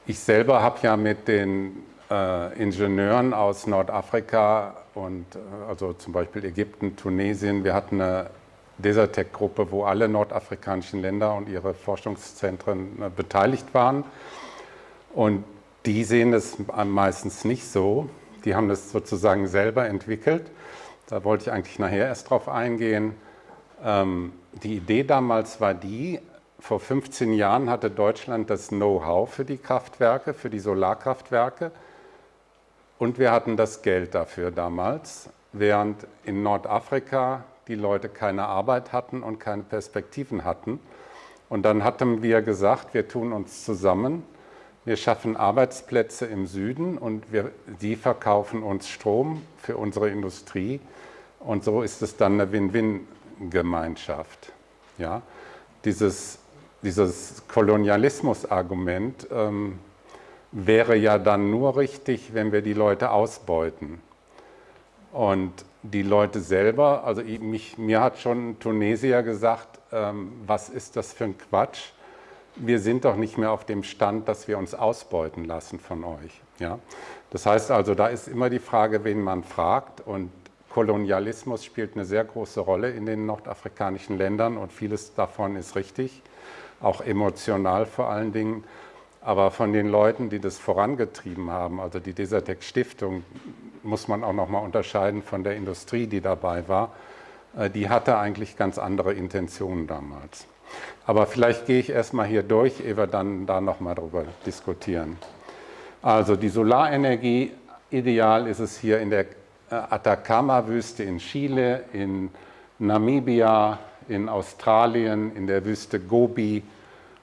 Speaker 1: Ich selber habe ja mit den äh, Ingenieuren aus Nordafrika und äh, also zum Beispiel Ägypten, Tunesien, wir hatten eine Desertec-Gruppe, wo alle nordafrikanischen Länder und ihre Forschungszentren äh, beteiligt waren. Und die sehen es meistens nicht so. Die haben das sozusagen selber entwickelt. Da wollte ich eigentlich nachher erst drauf eingehen. Ähm, die Idee damals war die, vor 15 Jahren hatte Deutschland das Know-how für die Kraftwerke, für die Solarkraftwerke. Und wir hatten das Geld dafür damals, während in Nordafrika die Leute keine Arbeit hatten und keine Perspektiven hatten. Und dann hatten wir gesagt, wir tun uns zusammen wir schaffen Arbeitsplätze im Süden und wir, die verkaufen uns Strom für unsere Industrie. Und so ist es dann eine Win-Win-Gemeinschaft. Ja? Dieses, dieses Kolonialismus-Argument ähm, wäre ja dann nur richtig, wenn wir die Leute ausbeuten. Und die Leute selber, also mich, mir hat schon ein Tunesier gesagt, ähm, was ist das für ein Quatsch? Wir sind doch nicht mehr auf dem Stand, dass wir uns ausbeuten lassen von euch. Ja? Das heißt also, da ist immer die Frage, wen man fragt und Kolonialismus spielt eine sehr große Rolle in den nordafrikanischen Ländern und vieles davon ist richtig, auch emotional vor allen Dingen. Aber von den Leuten, die das vorangetrieben haben, also die Desertec Stiftung, muss man auch noch mal unterscheiden von der Industrie, die dabei war, äh, die hatte eigentlich ganz andere Intentionen damals. Aber vielleicht gehe ich erstmal hier durch, ehe wir dann da nochmal drüber diskutieren. Also die Solarenergie, ideal ist es hier in der äh, Atacama-Wüste in Chile, in Namibia, in Australien, in der Wüste Gobi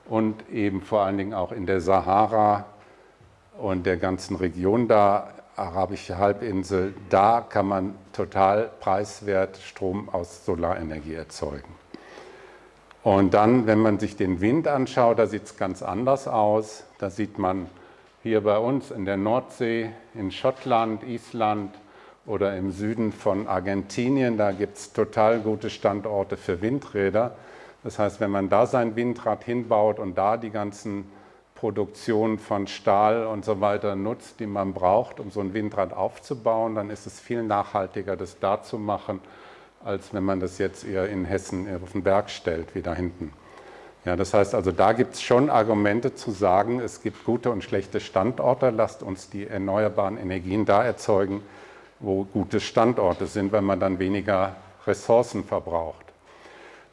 Speaker 1: und eben vor allen Dingen auch in der Sahara und der ganzen Region da, arabische Halbinsel, da kann man total preiswert Strom aus Solarenergie erzeugen. Und dann, wenn man sich den Wind anschaut, da sieht es ganz anders aus. Da sieht man hier bei uns in der Nordsee, in Schottland, Island oder im Süden von Argentinien, da gibt es total gute Standorte für Windräder. Das heißt, wenn man da sein Windrad hinbaut und da die ganzen Produktionen von Stahl und so weiter nutzt, die man braucht, um so ein Windrad aufzubauen, dann ist es viel nachhaltiger, das da zu machen als wenn man das jetzt eher in Hessen auf den Berg stellt, wie da hinten. Ja, das heißt also, da gibt es schon Argumente zu sagen, es gibt gute und schlechte Standorte, lasst uns die erneuerbaren Energien da erzeugen, wo gute Standorte sind, weil man dann weniger Ressourcen verbraucht.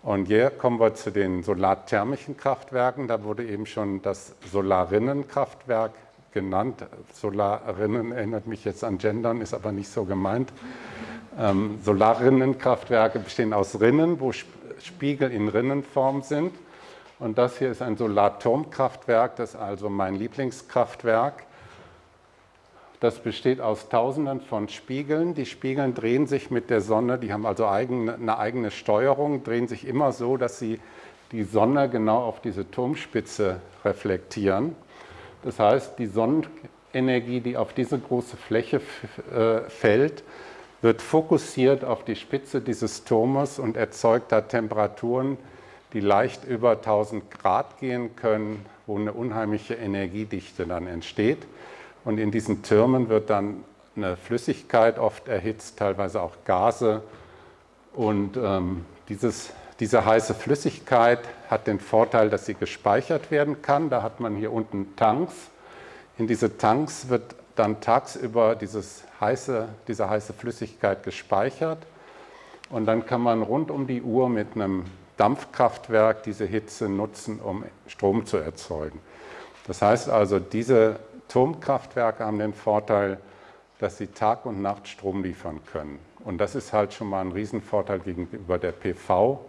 Speaker 1: Und hier kommen wir zu den solarthermischen Kraftwerken. Da wurde eben schon das Solarinnenkraftwerk genannt. Solarinnen erinnert mich jetzt an Gendern, ist aber nicht so gemeint. Ähm, Solarrinnenkraftwerke bestehen aus Rinnen, wo Spiegel in Rinnenform sind. Und das hier ist ein Solarturmkraftwerk, das ist also mein Lieblingskraftwerk. Das besteht aus Tausenden von Spiegeln. Die Spiegeln drehen sich mit der Sonne, die haben also eigene, eine eigene Steuerung, drehen sich immer so, dass sie die Sonne genau auf diese Turmspitze reflektieren. Das heißt, die Sonnenenergie, die auf diese große Fläche äh, fällt, wird fokussiert auf die Spitze dieses Turmes und erzeugt da Temperaturen, die leicht über 1000 Grad gehen können, wo eine unheimliche Energiedichte dann entsteht. Und in diesen Türmen wird dann eine Flüssigkeit oft erhitzt, teilweise auch Gase. Und ähm, dieses, diese heiße Flüssigkeit hat den Vorteil, dass sie gespeichert werden kann. Da hat man hier unten Tanks. In diese Tanks wird dann tagsüber dieses heiße, diese heiße Flüssigkeit gespeichert. Und dann kann man rund um die Uhr mit einem Dampfkraftwerk diese Hitze nutzen, um Strom zu erzeugen. Das heißt also, diese Turmkraftwerke haben den Vorteil, dass sie Tag und Nacht Strom liefern können. Und das ist halt schon mal ein Riesenvorteil gegenüber der PV.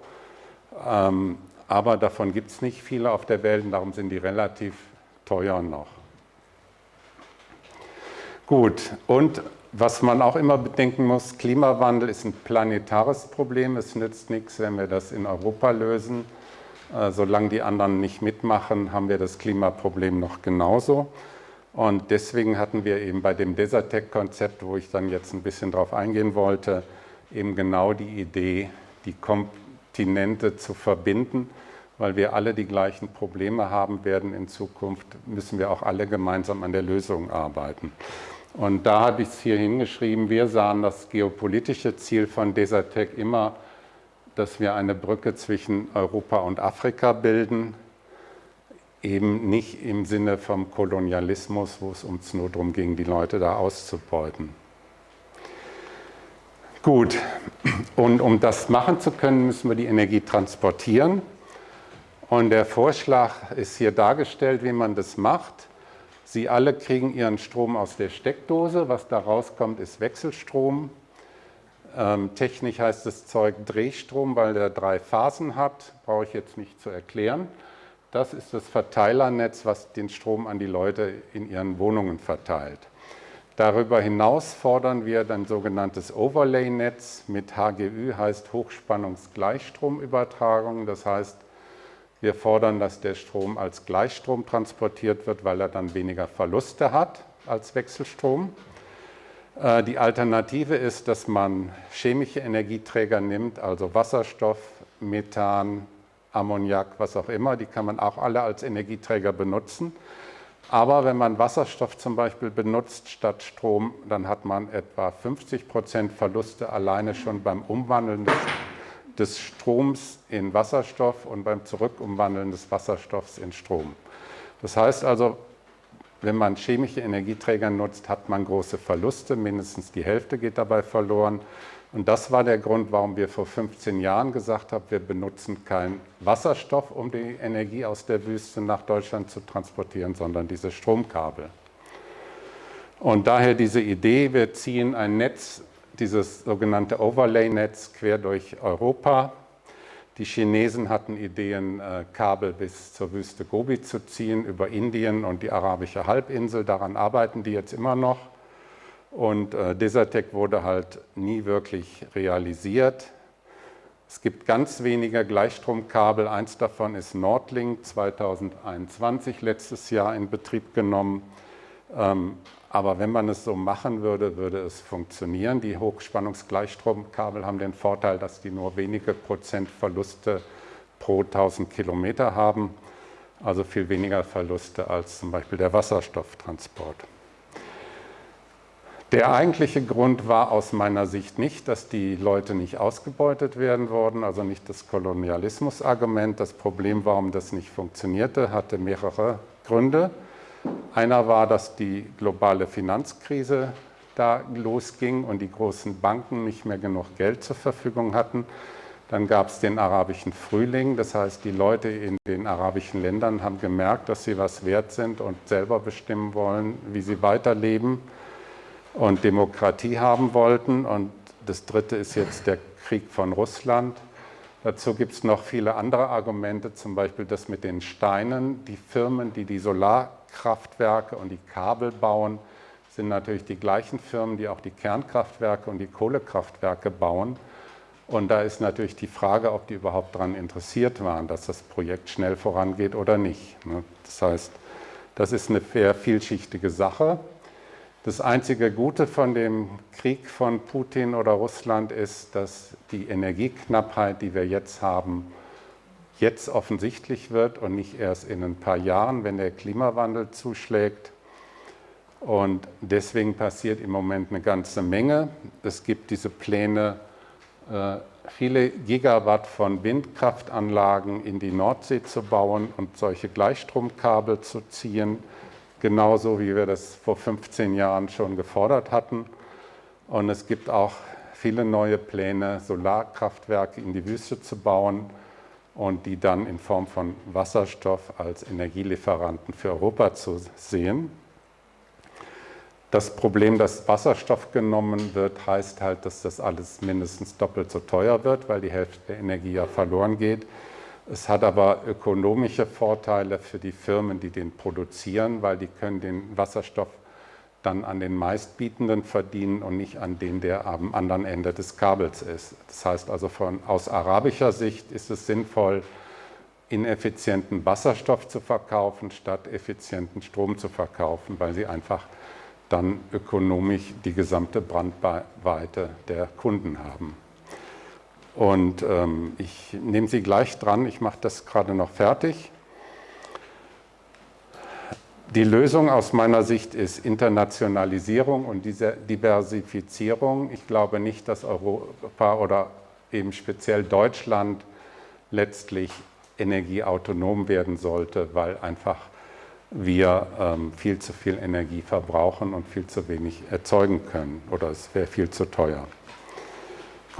Speaker 1: Ähm, aber davon gibt es nicht viele auf der Welt und darum sind die relativ teuer noch. Gut, und was man auch immer bedenken muss, Klimawandel ist ein planetares Problem. Es nützt nichts, wenn wir das in Europa lösen. Äh, solange die anderen nicht mitmachen, haben wir das Klimaproblem noch genauso. Und deswegen hatten wir eben bei dem Desertec-Konzept, wo ich dann jetzt ein bisschen drauf eingehen wollte, eben genau die Idee, die Kontinente zu verbinden, weil wir alle die gleichen Probleme haben werden in Zukunft, müssen wir auch alle gemeinsam an der Lösung arbeiten. Und da habe ich es hier hingeschrieben, wir sahen das geopolitische Ziel von Desertec immer, dass wir eine Brücke zwischen Europa und Afrika bilden, eben nicht im Sinne vom Kolonialismus, wo es uns nur darum ging, die Leute da auszubeuten. Gut, und um das machen zu können, müssen wir die Energie transportieren. Und der Vorschlag ist hier dargestellt, wie man das macht. Sie alle kriegen Ihren Strom aus der Steckdose. Was da rauskommt, ist Wechselstrom. Ähm, technisch heißt das Zeug Drehstrom, weil der drei Phasen hat. Brauche ich jetzt nicht zu erklären. Das ist das Verteilernetz, was den Strom an die Leute in ihren Wohnungen verteilt. Darüber hinaus fordern wir ein sogenanntes Overlay-Netz mit HGÜ, heißt Hochspannungsgleichstromübertragung. Das heißt, wir fordern, dass der Strom als Gleichstrom transportiert wird, weil er dann weniger Verluste hat als Wechselstrom. Äh, die Alternative ist, dass man chemische Energieträger nimmt, also Wasserstoff, Methan, Ammoniak, was auch immer. Die kann man auch alle als Energieträger benutzen. Aber wenn man Wasserstoff zum Beispiel benutzt statt Strom, dann hat man etwa 50 Prozent Verluste alleine schon beim Umwandeln des des Stroms in Wasserstoff und beim Zurückumwandeln des Wasserstoffs in Strom. Das heißt also, wenn man chemische Energieträger nutzt, hat man große Verluste, mindestens die Hälfte geht dabei verloren. Und das war der Grund, warum wir vor 15 Jahren gesagt haben, wir benutzen keinen Wasserstoff, um die Energie aus der Wüste nach Deutschland zu transportieren, sondern diese Stromkabel. Und daher diese Idee, wir ziehen ein Netz dieses sogenannte Overlay-Netz quer durch Europa. Die Chinesen hatten Ideen, äh, Kabel bis zur Wüste Gobi zu ziehen, über Indien und die arabische Halbinsel. Daran arbeiten die jetzt immer noch. Und äh, Desertec wurde halt nie wirklich realisiert. Es gibt ganz wenige Gleichstromkabel. Eins davon ist Nordlink 2021 letztes Jahr in Betrieb genommen. Aber wenn man es so machen würde, würde es funktionieren. Die Hochspannungsgleichstromkabel haben den Vorteil, dass die nur wenige Prozent Verluste pro 1000 Kilometer haben, also viel weniger Verluste als zum Beispiel der Wasserstofftransport. Der eigentliche Grund war aus meiner Sicht nicht, dass die Leute nicht ausgebeutet werden würden, also nicht das Kolonialismus-Argument. Das Problem, warum das nicht funktionierte, hatte mehrere Gründe. Einer war, dass die globale Finanzkrise da losging und die großen Banken nicht mehr genug Geld zur Verfügung hatten. Dann gab es den arabischen Frühling, das heißt, die Leute in den arabischen Ländern haben gemerkt, dass sie was wert sind und selber bestimmen wollen, wie sie weiterleben und Demokratie haben wollten. Und das Dritte ist jetzt der Krieg von Russland, Dazu gibt es noch viele andere Argumente, zum Beispiel das mit den Steinen. Die Firmen, die die Solarkraftwerke und die Kabel bauen, sind natürlich die gleichen Firmen, die auch die Kernkraftwerke und die Kohlekraftwerke bauen. Und da ist natürlich die Frage, ob die überhaupt daran interessiert waren, dass das Projekt schnell vorangeht oder nicht. Ne? Das heißt, das ist eine sehr vielschichtige Sache. Das einzige Gute von dem Krieg von Putin oder Russland ist, dass die Energieknappheit, die wir jetzt haben, jetzt offensichtlich wird und nicht erst in ein paar Jahren, wenn der Klimawandel zuschlägt. Und deswegen passiert im Moment eine ganze Menge. Es gibt diese Pläne, äh, viele Gigawatt von Windkraftanlagen in die Nordsee zu bauen und solche Gleichstromkabel zu ziehen genauso wie wir das vor 15 Jahren schon gefordert hatten. Und es gibt auch viele neue Pläne, Solarkraftwerke in die Wüste zu bauen und die dann in Form von Wasserstoff als Energielieferanten für Europa zu sehen. Das Problem, dass Wasserstoff genommen wird, heißt halt, dass das alles mindestens doppelt so teuer wird, weil die Hälfte der Energie ja verloren geht. Es hat aber ökonomische Vorteile für die Firmen, die den produzieren, weil die können den Wasserstoff dann an den meistbietenden verdienen und nicht an den, der am anderen Ende des Kabels ist. Das heißt also von, aus arabischer Sicht ist es sinnvoll, ineffizienten Wasserstoff zu verkaufen, statt effizienten Strom zu verkaufen, weil sie einfach dann ökonomisch die gesamte Brandweite der Kunden haben. Und ähm, ich nehme Sie gleich dran, ich mache das gerade noch fertig. Die Lösung aus meiner Sicht ist Internationalisierung und diese Diversifizierung. Ich glaube nicht, dass Europa oder eben speziell Deutschland letztlich energieautonom werden sollte, weil einfach wir ähm, viel zu viel Energie verbrauchen und viel zu wenig erzeugen können oder es wäre viel zu teuer.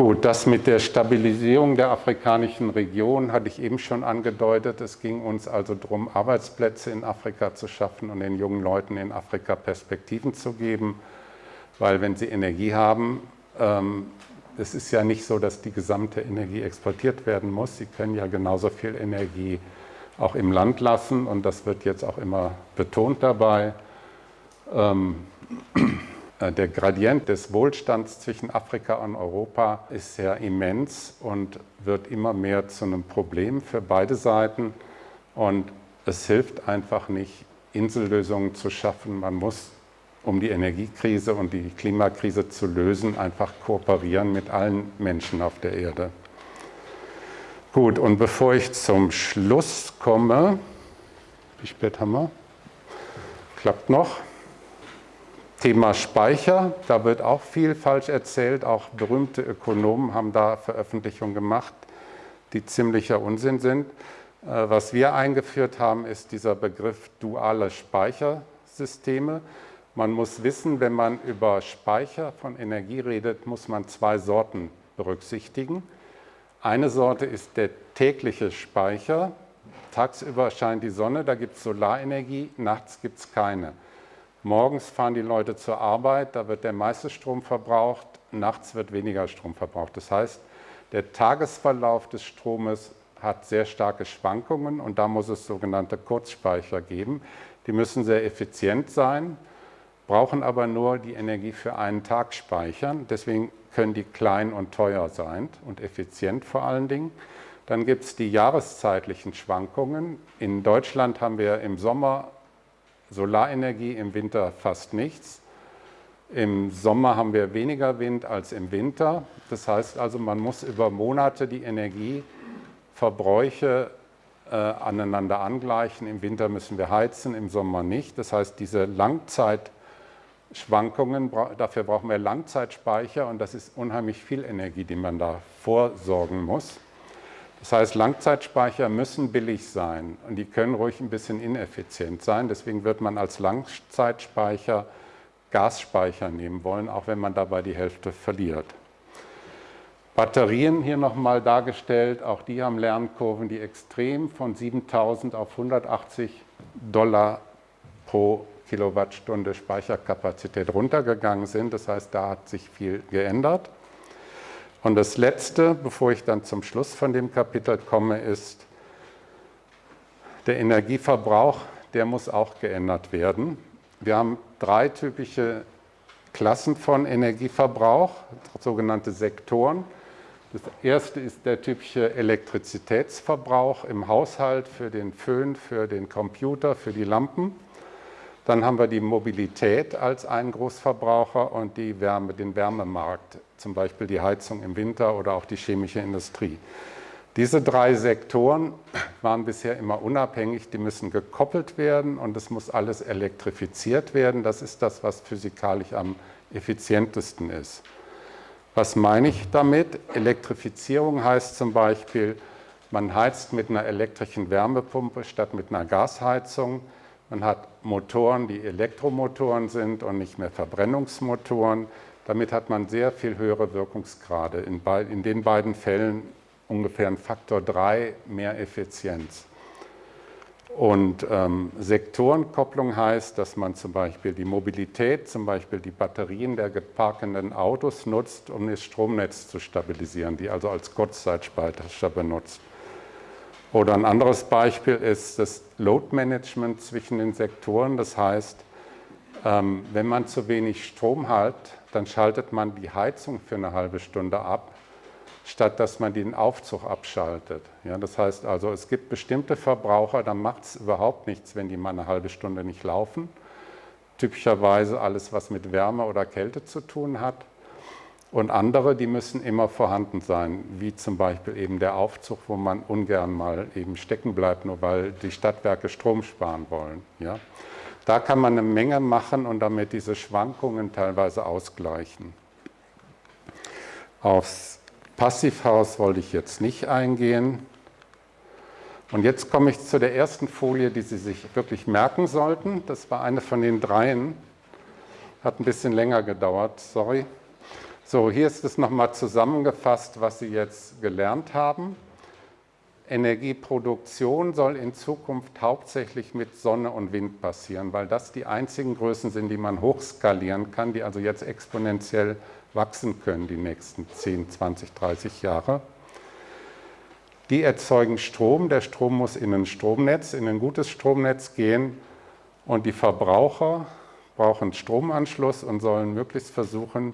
Speaker 1: Gut, das mit der Stabilisierung der afrikanischen Region hatte ich eben schon angedeutet. Es ging uns also darum, Arbeitsplätze in Afrika zu schaffen und den jungen Leuten in Afrika Perspektiven zu geben, weil wenn sie Energie haben, ähm, es ist ja nicht so, dass die gesamte Energie exportiert werden muss. Sie können ja genauso viel Energie auch im Land lassen und das wird jetzt auch immer betont dabei. Ähm, äh, der Gradient des Wohlstands zwischen Afrika und Europa ist sehr immens und wird immer mehr zu einem Problem für beide Seiten. Und es hilft einfach nicht, Insellösungen zu schaffen. Man muss, um die Energiekrise und die Klimakrise zu lösen, einfach kooperieren mit allen Menschen auf der Erde. Gut, und bevor ich zum Schluss komme, wie spät haben wir? Klappt noch. Thema Speicher, da wird auch viel falsch erzählt. Auch berühmte Ökonomen haben da Veröffentlichungen gemacht, die ziemlicher Unsinn sind. Äh, was wir eingeführt haben, ist dieser Begriff duale Speichersysteme. Man muss wissen, wenn man über Speicher von Energie redet, muss man zwei Sorten berücksichtigen. Eine Sorte ist der tägliche Speicher. Tagsüber scheint die Sonne, da gibt es Solarenergie, nachts gibt es keine. Morgens fahren die Leute zur Arbeit, da wird der meiste Strom verbraucht, nachts wird weniger Strom verbraucht. Das heißt, der Tagesverlauf des Stromes hat sehr starke Schwankungen und da muss es sogenannte Kurzspeicher geben. Die müssen sehr effizient sein, brauchen aber nur die Energie für einen Tag speichern. Deswegen können die klein und teuer sein und effizient vor allen Dingen. Dann gibt es die jahreszeitlichen Schwankungen. In Deutschland haben wir im Sommer Solarenergie, im Winter fast nichts. Im Sommer haben wir weniger Wind als im Winter. Das heißt also, man muss über Monate die Energieverbräuche äh, aneinander angleichen. Im Winter müssen wir heizen, im Sommer nicht. Das heißt, diese Langzeitschwankungen, dafür brauchen wir Langzeitspeicher und das ist unheimlich viel Energie, die man da vorsorgen muss. Das heißt, Langzeitspeicher müssen billig sein und die können ruhig ein bisschen ineffizient sein. Deswegen wird man als Langzeitspeicher Gasspeicher nehmen wollen, auch wenn man dabei die Hälfte verliert. Batterien hier nochmal dargestellt, auch die haben Lernkurven, die extrem von 7000 auf 180 Dollar pro Kilowattstunde Speicherkapazität runtergegangen sind. Das heißt, da hat sich viel geändert. Und das Letzte, bevor ich dann zum Schluss von dem Kapitel komme, ist der Energieverbrauch, der muss auch geändert werden. Wir haben drei typische Klassen von Energieverbrauch, sogenannte Sektoren. Das erste ist der typische Elektrizitätsverbrauch im Haushalt für den Föhn, für den Computer, für die Lampen. Dann haben wir die Mobilität als einen Großverbraucher und die Wärme, den Wärmemarkt, zum Beispiel die Heizung im Winter oder auch die chemische Industrie. Diese drei Sektoren waren bisher immer unabhängig, die müssen gekoppelt werden und es muss alles elektrifiziert werden. Das ist das, was physikalisch am effizientesten ist. Was meine ich damit? Elektrifizierung heißt zum Beispiel, man heizt mit einer elektrischen Wärmepumpe statt mit einer Gasheizung. Man hat Motoren, die Elektromotoren sind und nicht mehr Verbrennungsmotoren. Damit hat man sehr viel höhere Wirkungsgrade. In, in den beiden Fällen ungefähr ein Faktor 3 mehr Effizienz. Und ähm, Sektorenkopplung heißt, dass man zum Beispiel die Mobilität, zum Beispiel die Batterien der geparkenden Autos nutzt, um das Stromnetz zu stabilisieren, die also als Kurzzeitspeicher benutzt. Oder ein anderes Beispiel ist das Load Management zwischen den Sektoren. Das heißt, ähm, wenn man zu wenig Strom hat, dann schaltet man die Heizung für eine halbe Stunde ab statt dass man den Aufzug abschaltet. Ja, das heißt also, es gibt bestimmte Verbraucher, da macht es überhaupt nichts, wenn die mal eine halbe Stunde nicht laufen. Typischerweise alles, was mit Wärme oder Kälte zu tun hat. Und andere, die müssen immer vorhanden sein, wie zum Beispiel eben der Aufzug, wo man ungern mal eben stecken bleibt, nur weil die Stadtwerke Strom sparen wollen. Ja. Da kann man eine Menge machen und damit diese Schwankungen teilweise ausgleichen. Aufs Passivhaus wollte ich jetzt nicht eingehen. Und jetzt komme ich zu der ersten Folie, die Sie sich wirklich merken sollten. Das war eine von den dreien. Hat ein bisschen länger gedauert, sorry. So, hier ist es nochmal zusammengefasst, was Sie jetzt gelernt haben. Energieproduktion soll in Zukunft hauptsächlich mit Sonne und Wind passieren, weil das die einzigen Größen sind, die man hochskalieren kann, die also jetzt exponentiell wachsen können die nächsten 10, 20, 30 Jahre. Die erzeugen Strom. Der Strom muss in ein Stromnetz, in ein gutes Stromnetz gehen. Und die Verbraucher brauchen Stromanschluss und sollen möglichst versuchen,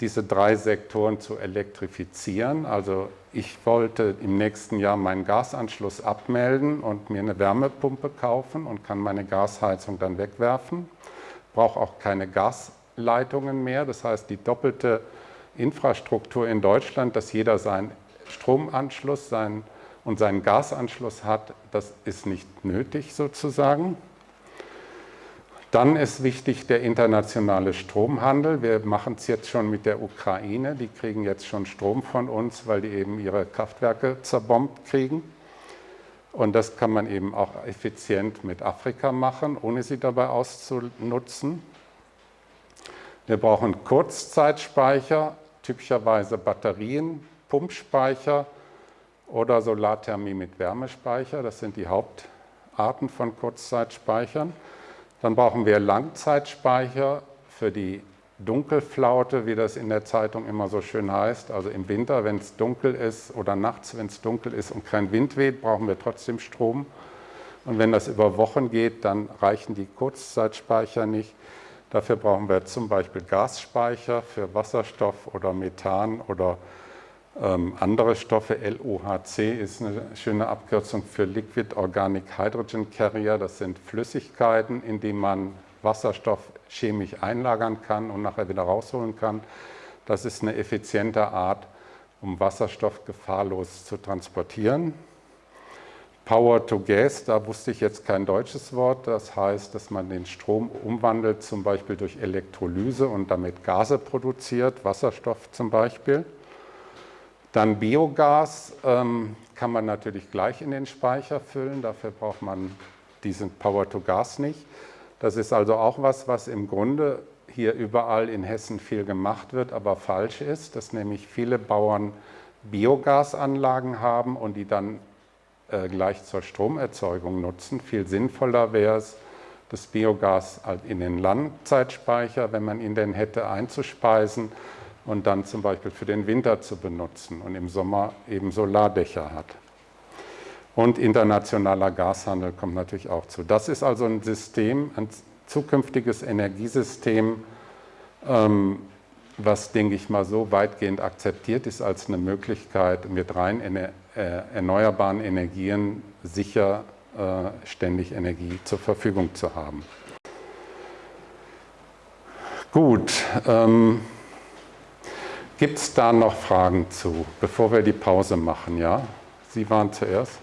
Speaker 1: diese drei Sektoren zu elektrifizieren. Also ich wollte im nächsten Jahr meinen Gasanschluss abmelden und mir eine Wärmepumpe kaufen und kann meine Gasheizung dann wegwerfen. Brauche auch keine Gas Leitungen mehr. Das heißt, die doppelte Infrastruktur in Deutschland, dass jeder seinen Stromanschluss seinen, und seinen Gasanschluss hat, das ist nicht nötig sozusagen. Dann ist wichtig der internationale Stromhandel. Wir machen es jetzt schon mit der Ukraine. Die kriegen jetzt schon Strom von uns, weil die eben ihre Kraftwerke zerbombt kriegen. Und das kann man eben auch effizient mit Afrika machen, ohne sie dabei auszunutzen. Wir brauchen Kurzzeitspeicher, typischerweise Batterien, Pumpspeicher oder Solarthermie mit Wärmespeicher. Das sind die Hauptarten von Kurzzeitspeichern. Dann brauchen wir Langzeitspeicher für die Dunkelflaute, wie das in der Zeitung immer so schön heißt. Also im Winter, wenn es dunkel ist oder nachts, wenn es dunkel ist und kein Wind weht, brauchen wir trotzdem Strom. Und wenn das über Wochen geht, dann reichen die Kurzzeitspeicher nicht. Dafür brauchen wir zum Beispiel Gasspeicher für Wasserstoff oder Methan oder ähm, andere Stoffe. LOHC ist eine schöne Abkürzung für Liquid Organic Hydrogen Carrier. Das sind Flüssigkeiten, in die man Wasserstoff chemisch einlagern kann und nachher wieder rausholen kann. Das ist eine effiziente Art, um Wasserstoff gefahrlos zu transportieren. Power to Gas, da wusste ich jetzt kein deutsches Wort. Das heißt, dass man den Strom umwandelt, zum Beispiel durch Elektrolyse und damit Gase produziert, Wasserstoff zum Beispiel. Dann Biogas ähm, kann man natürlich gleich in den Speicher füllen. Dafür braucht man diesen Power to Gas nicht. Das ist also auch was, was im Grunde hier überall in Hessen viel gemacht wird, aber falsch ist, dass nämlich viele Bauern Biogasanlagen haben und die dann äh, gleich zur Stromerzeugung nutzen. Viel sinnvoller wäre es, das Biogas halt in den Langzeitspeicher, wenn man ihn denn hätte, einzuspeisen und dann zum Beispiel für den Winter zu benutzen und im Sommer eben Solardächer hat. Und internationaler Gashandel kommt natürlich auch zu. Das ist also ein System, ein zukünftiges Energiesystem, ähm, was, denke ich mal, so weitgehend akzeptiert ist als eine Möglichkeit, mit rein äh, erneuerbaren Energien sicher äh, ständig Energie zur Verfügung zu haben. Gut, ähm, gibt es da noch Fragen zu, bevor wir die Pause machen? Ja, Sie waren zuerst.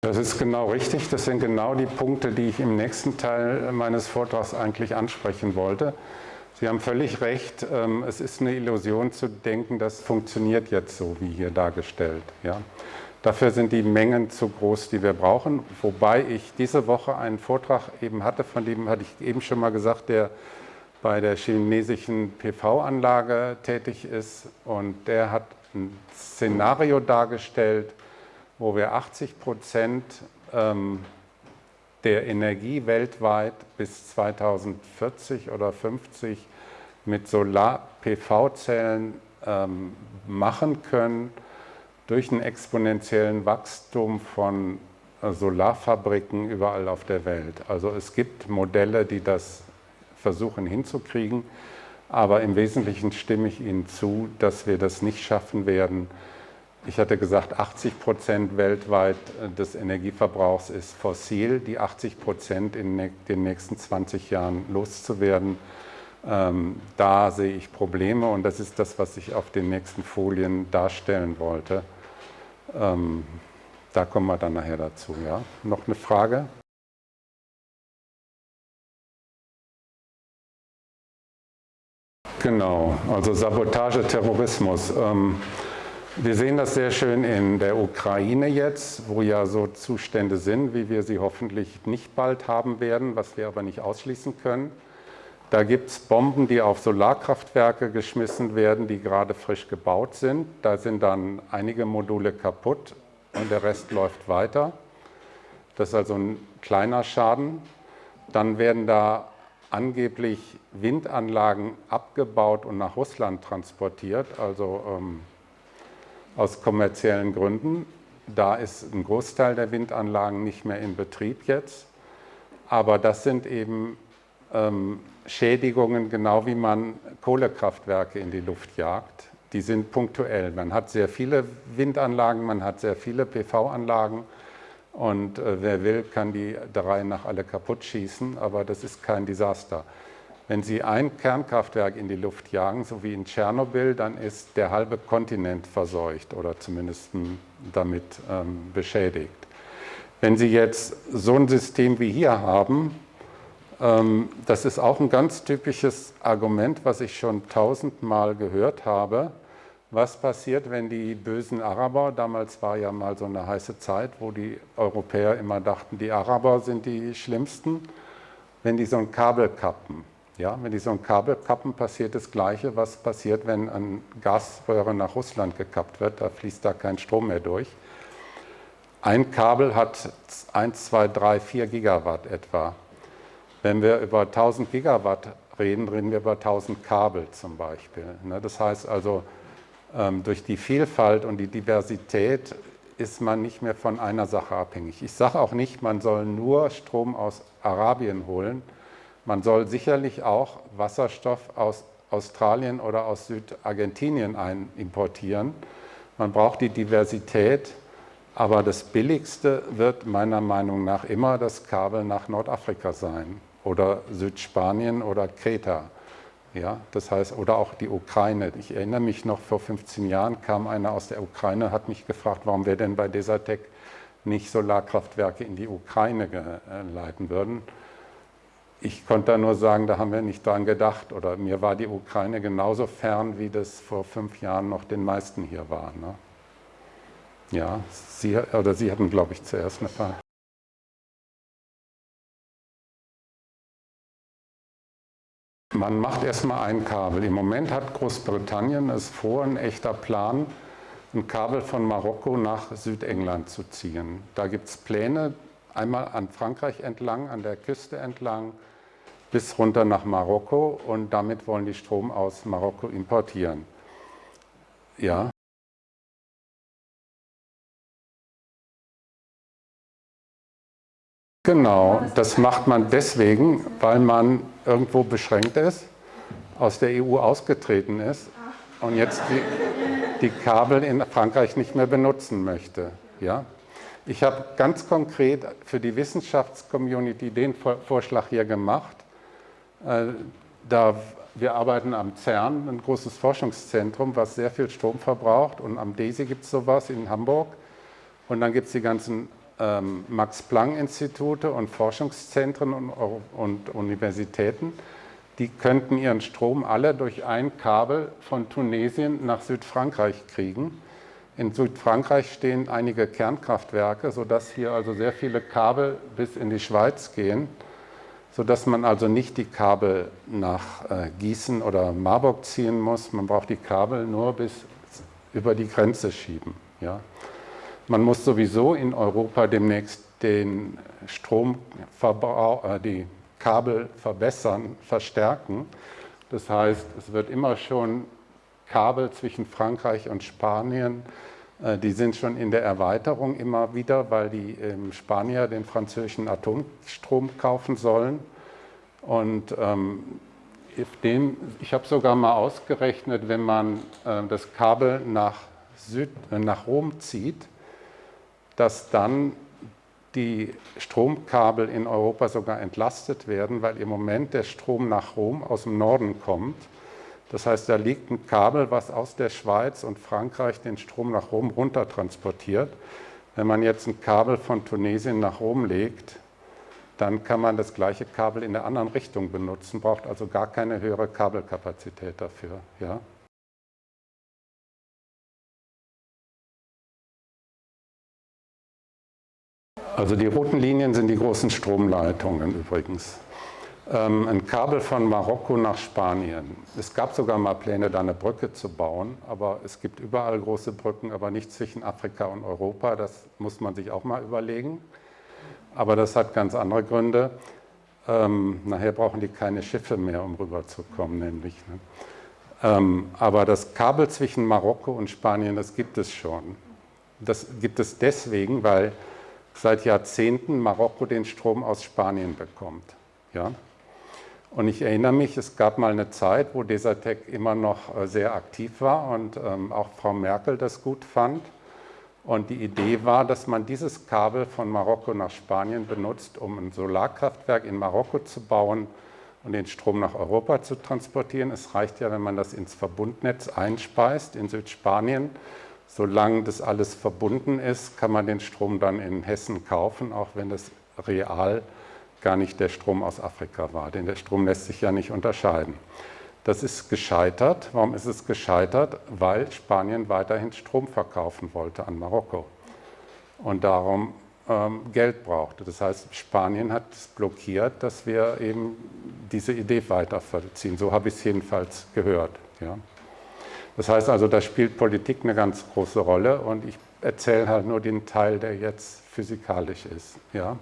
Speaker 1: Das ist genau richtig. Das sind genau die Punkte, die ich im nächsten Teil meines Vortrags eigentlich ansprechen wollte. Sie haben völlig recht. Ähm, es ist eine Illusion zu denken, das funktioniert jetzt so, wie hier dargestellt. Ja. Dafür sind die Mengen zu groß, die wir brauchen. Wobei ich diese Woche einen Vortrag eben hatte, von dem hatte ich eben schon mal gesagt, der bei der chinesischen PV-Anlage tätig ist. Und der hat ein Szenario dargestellt, wo wir 80 Prozent ähm, der Energie weltweit bis 2040 oder 50 mit Solar-PV-Zellen ähm, machen können durch einen exponentiellen Wachstum von äh, Solarfabriken überall auf der Welt. Also es gibt Modelle, die das versuchen hinzukriegen, aber im Wesentlichen stimme ich Ihnen zu, dass wir das nicht schaffen werden, ich hatte gesagt, 80 Prozent weltweit äh, des Energieverbrauchs ist fossil, die 80 Prozent in den nächsten 20 Jahren loszuwerden. Ähm, da sehe ich Probleme und das ist das, was ich auf den nächsten Folien darstellen wollte. Ähm, da kommen wir dann nachher dazu. Ja? Noch eine Frage? Genau, also Sabotage, Terrorismus. Wir sehen das sehr schön in der Ukraine jetzt, wo ja so Zustände sind, wie wir sie hoffentlich nicht bald haben werden, was wir aber nicht ausschließen können. Da gibt es Bomben, die auf Solarkraftwerke geschmissen werden, die gerade frisch gebaut sind. Da sind dann einige Module kaputt und der Rest läuft weiter. Das ist also ein kleiner Schaden. Dann werden da angeblich Windanlagen abgebaut und nach Russland transportiert, also ähm, aus kommerziellen Gründen. Da ist ein Großteil der Windanlagen nicht mehr in Betrieb jetzt. Aber das sind eben ähm, Schädigungen, genau wie man Kohlekraftwerke in die Luft jagt. Die sind punktuell. Man hat sehr viele Windanlagen, man hat sehr viele PV-Anlagen und äh, wer will, kann die drei nach alle kaputt schießen, aber das ist kein Desaster. Wenn Sie ein Kernkraftwerk in die Luft jagen, so wie in Tschernobyl, dann ist der halbe Kontinent verseucht oder zumindest damit ähm, beschädigt. Wenn Sie jetzt so ein System wie hier haben, ähm, das ist auch ein ganz typisches Argument, was ich schon tausendmal gehört habe. Was passiert, wenn die bösen Araber, damals war ja mal so eine heiße Zeit, wo die Europäer immer dachten, die Araber sind die Schlimmsten, wenn die so ein Kabel kappen. Ja, wenn die so ein Kabel kappen, passiert das Gleiche, was passiert, wenn eine Gasröhre nach Russland gekappt wird. Da fließt da kein Strom mehr durch. Ein Kabel hat 1, 2, 3, 4 Gigawatt etwa. Wenn wir über 1000 Gigawatt reden, reden wir über 1000 Kabel zum Beispiel. Ne, das heißt also, ähm, durch die Vielfalt und die Diversität ist man nicht mehr von einer Sache abhängig. Ich sage auch nicht, man soll nur Strom aus Arabien holen, man soll sicherlich auch Wasserstoff aus Australien oder aus Südargentinien importieren. Man braucht die Diversität, aber das Billigste wird meiner Meinung nach immer das Kabel nach Nordafrika sein oder Südspanien oder Kreta. Ja, das heißt, oder auch die Ukraine. Ich erinnere mich noch, vor 15 Jahren kam einer aus der Ukraine, hat mich gefragt, warum wir denn bei Desertec nicht Solarkraftwerke in die Ukraine leiten würden ich konnte da nur sagen, da haben wir nicht dran gedacht. Oder mir war die Ukraine genauso fern, wie das vor fünf Jahren noch den meisten hier war. Ne? Ja, Sie, oder Sie hatten, glaube ich, zuerst eine Frage. Man macht erstmal ein Kabel. Im Moment hat Großbritannien es vor, ein echter Plan, ein Kabel von Marokko nach Südengland zu ziehen. Da gibt es Pläne, einmal an Frankreich entlang, an der Küste entlang, bis runter nach Marokko und damit wollen die Strom aus Marokko importieren. Ja. Genau, das macht man deswegen, weil man irgendwo beschränkt ist, aus der EU ausgetreten ist und jetzt die, die Kabel in Frankreich nicht mehr benutzen möchte. Ja? Ich habe ganz konkret für die Wissenschaftscommunity den Vorschlag hier gemacht. Äh, da wir arbeiten am CERN, ein großes Forschungszentrum, was sehr viel Strom verbraucht. Und am DESI gibt es sowas in Hamburg. Und dann gibt es die ganzen ähm, Max-Planck-Institute und Forschungszentren und, und Universitäten. Die könnten ihren Strom alle durch ein Kabel von Tunesien nach Südfrankreich kriegen. In Südfrankreich stehen einige Kernkraftwerke, sodass hier also sehr viele Kabel bis in die Schweiz gehen, sodass man also nicht die Kabel nach äh, Gießen oder Marburg ziehen muss. Man braucht die Kabel nur bis über die Grenze schieben. Ja. Man muss sowieso in Europa demnächst den Stromverbrauch, äh, die Kabel verbessern, verstärken. Das heißt, es wird immer schon Kabel zwischen Frankreich und Spanien, die sind schon in der Erweiterung immer wieder, weil die Spanier den französischen Atomstrom kaufen sollen. Und ähm, dem, ich habe sogar mal ausgerechnet, wenn man äh, das Kabel nach, Süd, äh, nach Rom zieht, dass dann die Stromkabel in Europa sogar entlastet werden, weil im Moment der Strom nach Rom aus dem Norden kommt das heißt, da liegt ein Kabel, was aus der Schweiz und Frankreich den Strom nach Rom runter transportiert. Wenn man jetzt ein Kabel von Tunesien nach Rom legt, dann kann man das gleiche Kabel in der anderen Richtung benutzen, braucht also gar keine höhere Kabelkapazität dafür. Ja? Also die roten Linien sind die großen Stromleitungen übrigens. Ähm, ein Kabel von Marokko nach Spanien. Es gab sogar mal Pläne, da eine Brücke zu bauen, aber es gibt überall große Brücken, aber nicht zwischen Afrika und Europa. Das muss man sich auch mal überlegen. Aber das hat ganz andere Gründe. Ähm, nachher brauchen die keine Schiffe mehr, um rüberzukommen, nämlich. Ne? Ähm, aber das Kabel zwischen Marokko und Spanien, das gibt es schon. Das gibt es deswegen, weil seit Jahrzehnten Marokko den Strom aus Spanien bekommt. Ja? Und ich erinnere mich, es gab mal eine Zeit, wo Desertec immer noch äh, sehr aktiv war und ähm, auch Frau Merkel das gut fand. Und die Idee war, dass man dieses Kabel von Marokko nach Spanien benutzt, um ein Solarkraftwerk in Marokko zu bauen und den Strom nach Europa zu transportieren. Es reicht ja, wenn man das ins Verbundnetz einspeist in Südspanien. Solange das alles verbunden ist, kann man den Strom dann in Hessen kaufen, auch wenn das real ist gar nicht der Strom aus Afrika war, denn der Strom lässt sich ja nicht unterscheiden. Das ist gescheitert. Warum ist es gescheitert? Weil Spanien weiterhin Strom verkaufen wollte an Marokko und darum ähm, Geld brauchte. Das heißt, Spanien hat es blockiert, dass wir eben diese Idee weiterverziehen. So habe ich es jedenfalls gehört. Ja. Das heißt also, da spielt Politik eine ganz große Rolle und ich erzähle halt nur den Teil, der jetzt physikalisch ist. Ja.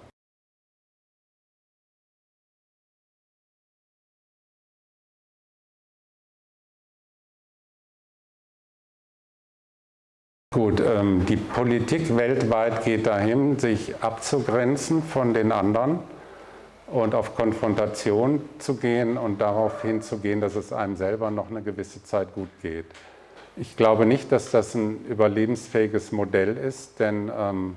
Speaker 1: Gut, ähm, die Politik weltweit geht dahin, sich abzugrenzen von den anderen und auf Konfrontation zu gehen und darauf hinzugehen, dass es einem selber noch eine gewisse Zeit gut geht. Ich glaube nicht, dass das ein überlebensfähiges Modell ist, denn ähm,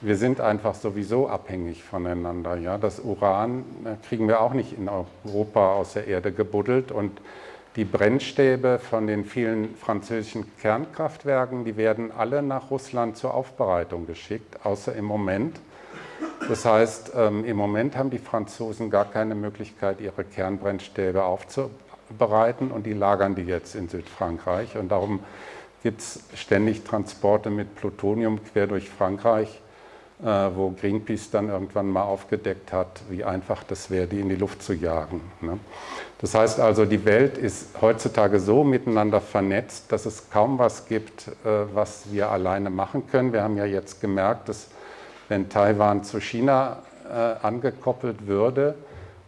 Speaker 1: wir sind einfach sowieso abhängig voneinander. Ja? Das Uran äh, kriegen wir auch nicht in Europa aus der Erde gebuddelt und die Brennstäbe von den vielen französischen Kernkraftwerken, die werden alle nach Russland zur Aufbereitung geschickt, außer im Moment. Das heißt, ähm, im Moment haben die Franzosen gar keine Möglichkeit, ihre Kernbrennstäbe aufzubereiten und die lagern die jetzt in Südfrankreich. Und darum gibt es ständig Transporte mit Plutonium quer durch Frankreich wo Greenpeace dann irgendwann mal aufgedeckt hat, wie einfach das wäre, die in die Luft zu jagen. Ne? Das heißt also, die Welt ist heutzutage so miteinander vernetzt, dass es kaum was gibt, äh, was wir alleine machen können. Wir haben ja jetzt gemerkt, dass wenn Taiwan zu China äh, angekoppelt würde,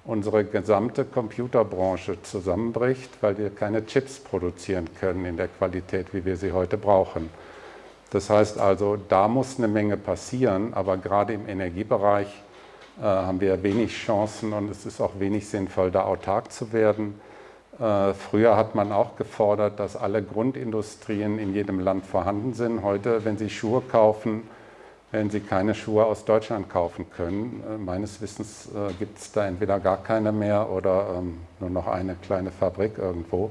Speaker 1: unsere gesamte Computerbranche zusammenbricht, weil wir keine Chips produzieren können in der Qualität, wie wir sie heute brauchen. Das heißt also, da muss eine Menge passieren, aber gerade im Energiebereich äh, haben wir wenig Chancen und es ist auch wenig sinnvoll, da autark zu werden. Äh, früher hat man auch gefordert, dass alle Grundindustrien in jedem Land vorhanden sind. Heute, wenn Sie Schuhe kaufen, werden Sie keine Schuhe aus Deutschland kaufen können. Äh, meines Wissens äh, gibt es da entweder gar keine mehr oder ähm, nur noch eine kleine Fabrik irgendwo.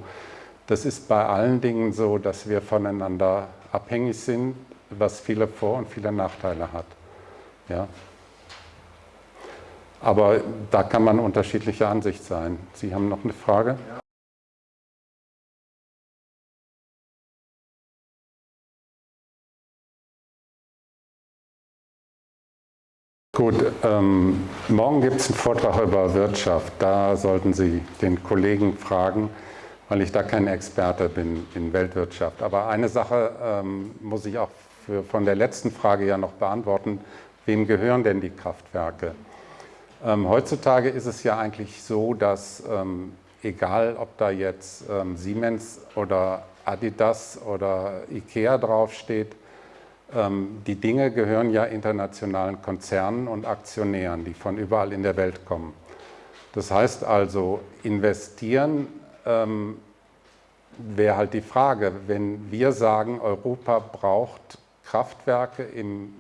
Speaker 1: Das ist bei allen Dingen so, dass wir voneinander abhängig sind, was viele Vor- und viele Nachteile hat. Ja. Aber da kann man unterschiedlicher Ansicht sein. Sie haben noch eine Frage? Ja. Gut, ähm, morgen gibt es einen Vortrag über Wirtschaft. Da sollten Sie den Kollegen fragen weil ich da kein Experte bin in Weltwirtschaft. Aber eine Sache ähm, muss ich auch für, von der letzten Frage ja noch beantworten. Wem gehören denn die Kraftwerke? Ähm, heutzutage ist es ja eigentlich so, dass ähm, egal ob da jetzt ähm, Siemens oder Adidas oder Ikea draufsteht, ähm, die Dinge gehören ja internationalen Konzernen und Aktionären, die von überall in der Welt kommen. Das heißt also, investieren ähm, wäre halt die Frage, wenn wir sagen, Europa braucht Kraftwerke im,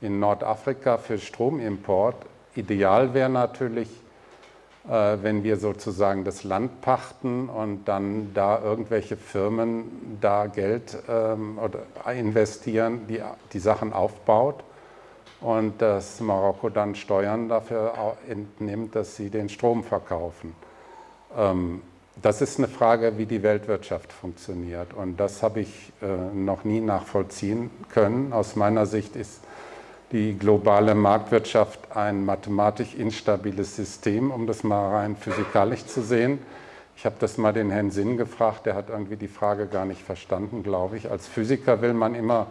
Speaker 1: in Nordafrika für Stromimport, ideal wäre natürlich, äh, wenn wir sozusagen das Land pachten und dann da irgendwelche Firmen da Geld ähm, oder investieren, die die Sachen aufbaut und dass Marokko dann Steuern dafür entnimmt, dass sie den Strom verkaufen. Ähm, das ist eine Frage, wie die Weltwirtschaft funktioniert. Und das habe ich äh, noch nie nachvollziehen können. Aus meiner Sicht ist die globale Marktwirtschaft ein mathematisch instabiles System, um das mal rein physikalisch zu sehen. Ich habe das mal den Herrn Sinn gefragt, der hat irgendwie die Frage gar nicht verstanden, glaube ich. Als Physiker will man immer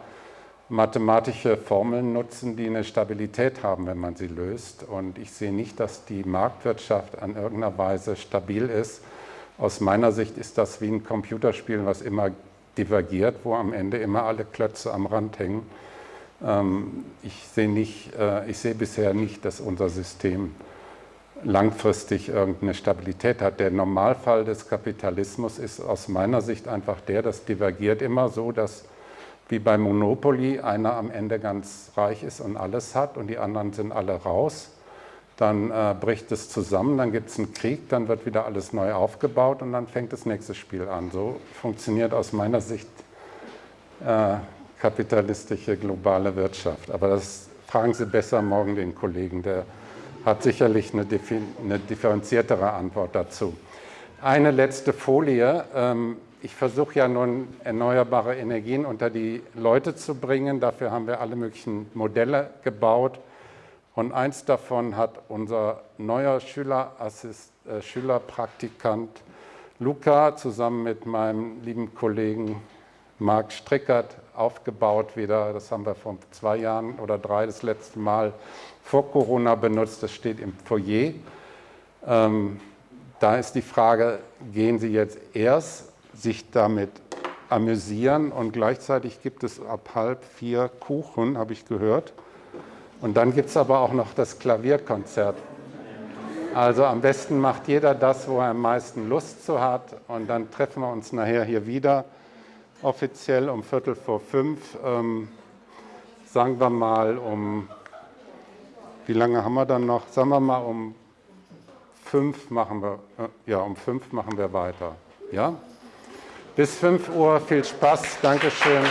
Speaker 1: mathematische Formeln nutzen, die eine Stabilität haben, wenn man sie löst. Und ich sehe nicht, dass die Marktwirtschaft an irgendeiner Weise stabil ist aus meiner Sicht ist das wie ein Computerspiel, was immer divergiert, wo am Ende immer alle Klötze am Rand hängen. Ähm, ich sehe, nicht, äh, ich bisher nicht, dass unser System langfristig irgendeine Stabilität hat. Der Normalfall des Kapitalismus ist aus meiner Sicht einfach der, das divergiert immer so, dass wie bei Monopoly einer am Ende ganz reich ist und alles hat und die anderen sind alle raus dann äh, bricht es zusammen, dann gibt es einen Krieg, dann wird wieder alles neu aufgebaut und dann fängt das nächste Spiel an. So funktioniert aus meiner Sicht äh, kapitalistische globale Wirtschaft. Aber das fragen Sie besser morgen den Kollegen, der hat sicherlich eine, eine differenziertere Antwort dazu. Eine letzte Folie. Ähm, ich versuche ja nun erneuerbare Energien unter die Leute zu bringen. Dafür haben wir alle möglichen Modelle gebaut. Und eins davon hat unser neuer Schülerassist, äh, Schülerpraktikant Luca zusammen mit meinem lieben Kollegen Marc Strickert aufgebaut wieder. Das haben wir vor zwei Jahren oder drei das letzte Mal vor Corona benutzt. Das steht im Foyer. Ähm, da ist die Frage, gehen Sie jetzt erst sich damit amüsieren und gleichzeitig gibt es ab halb vier Kuchen, habe ich gehört. Und dann gibt es aber auch noch das Klavierkonzert. Also am besten macht jeder das, wo er am meisten Lust zu hat. Und dann treffen wir uns nachher hier wieder, offiziell um Viertel vor fünf. Ähm, sagen wir mal um, wie lange haben wir dann noch? Sagen wir mal um fünf machen wir, äh, ja, um fünf machen wir weiter. Ja? Bis fünf Uhr, viel Spaß, Dankeschön.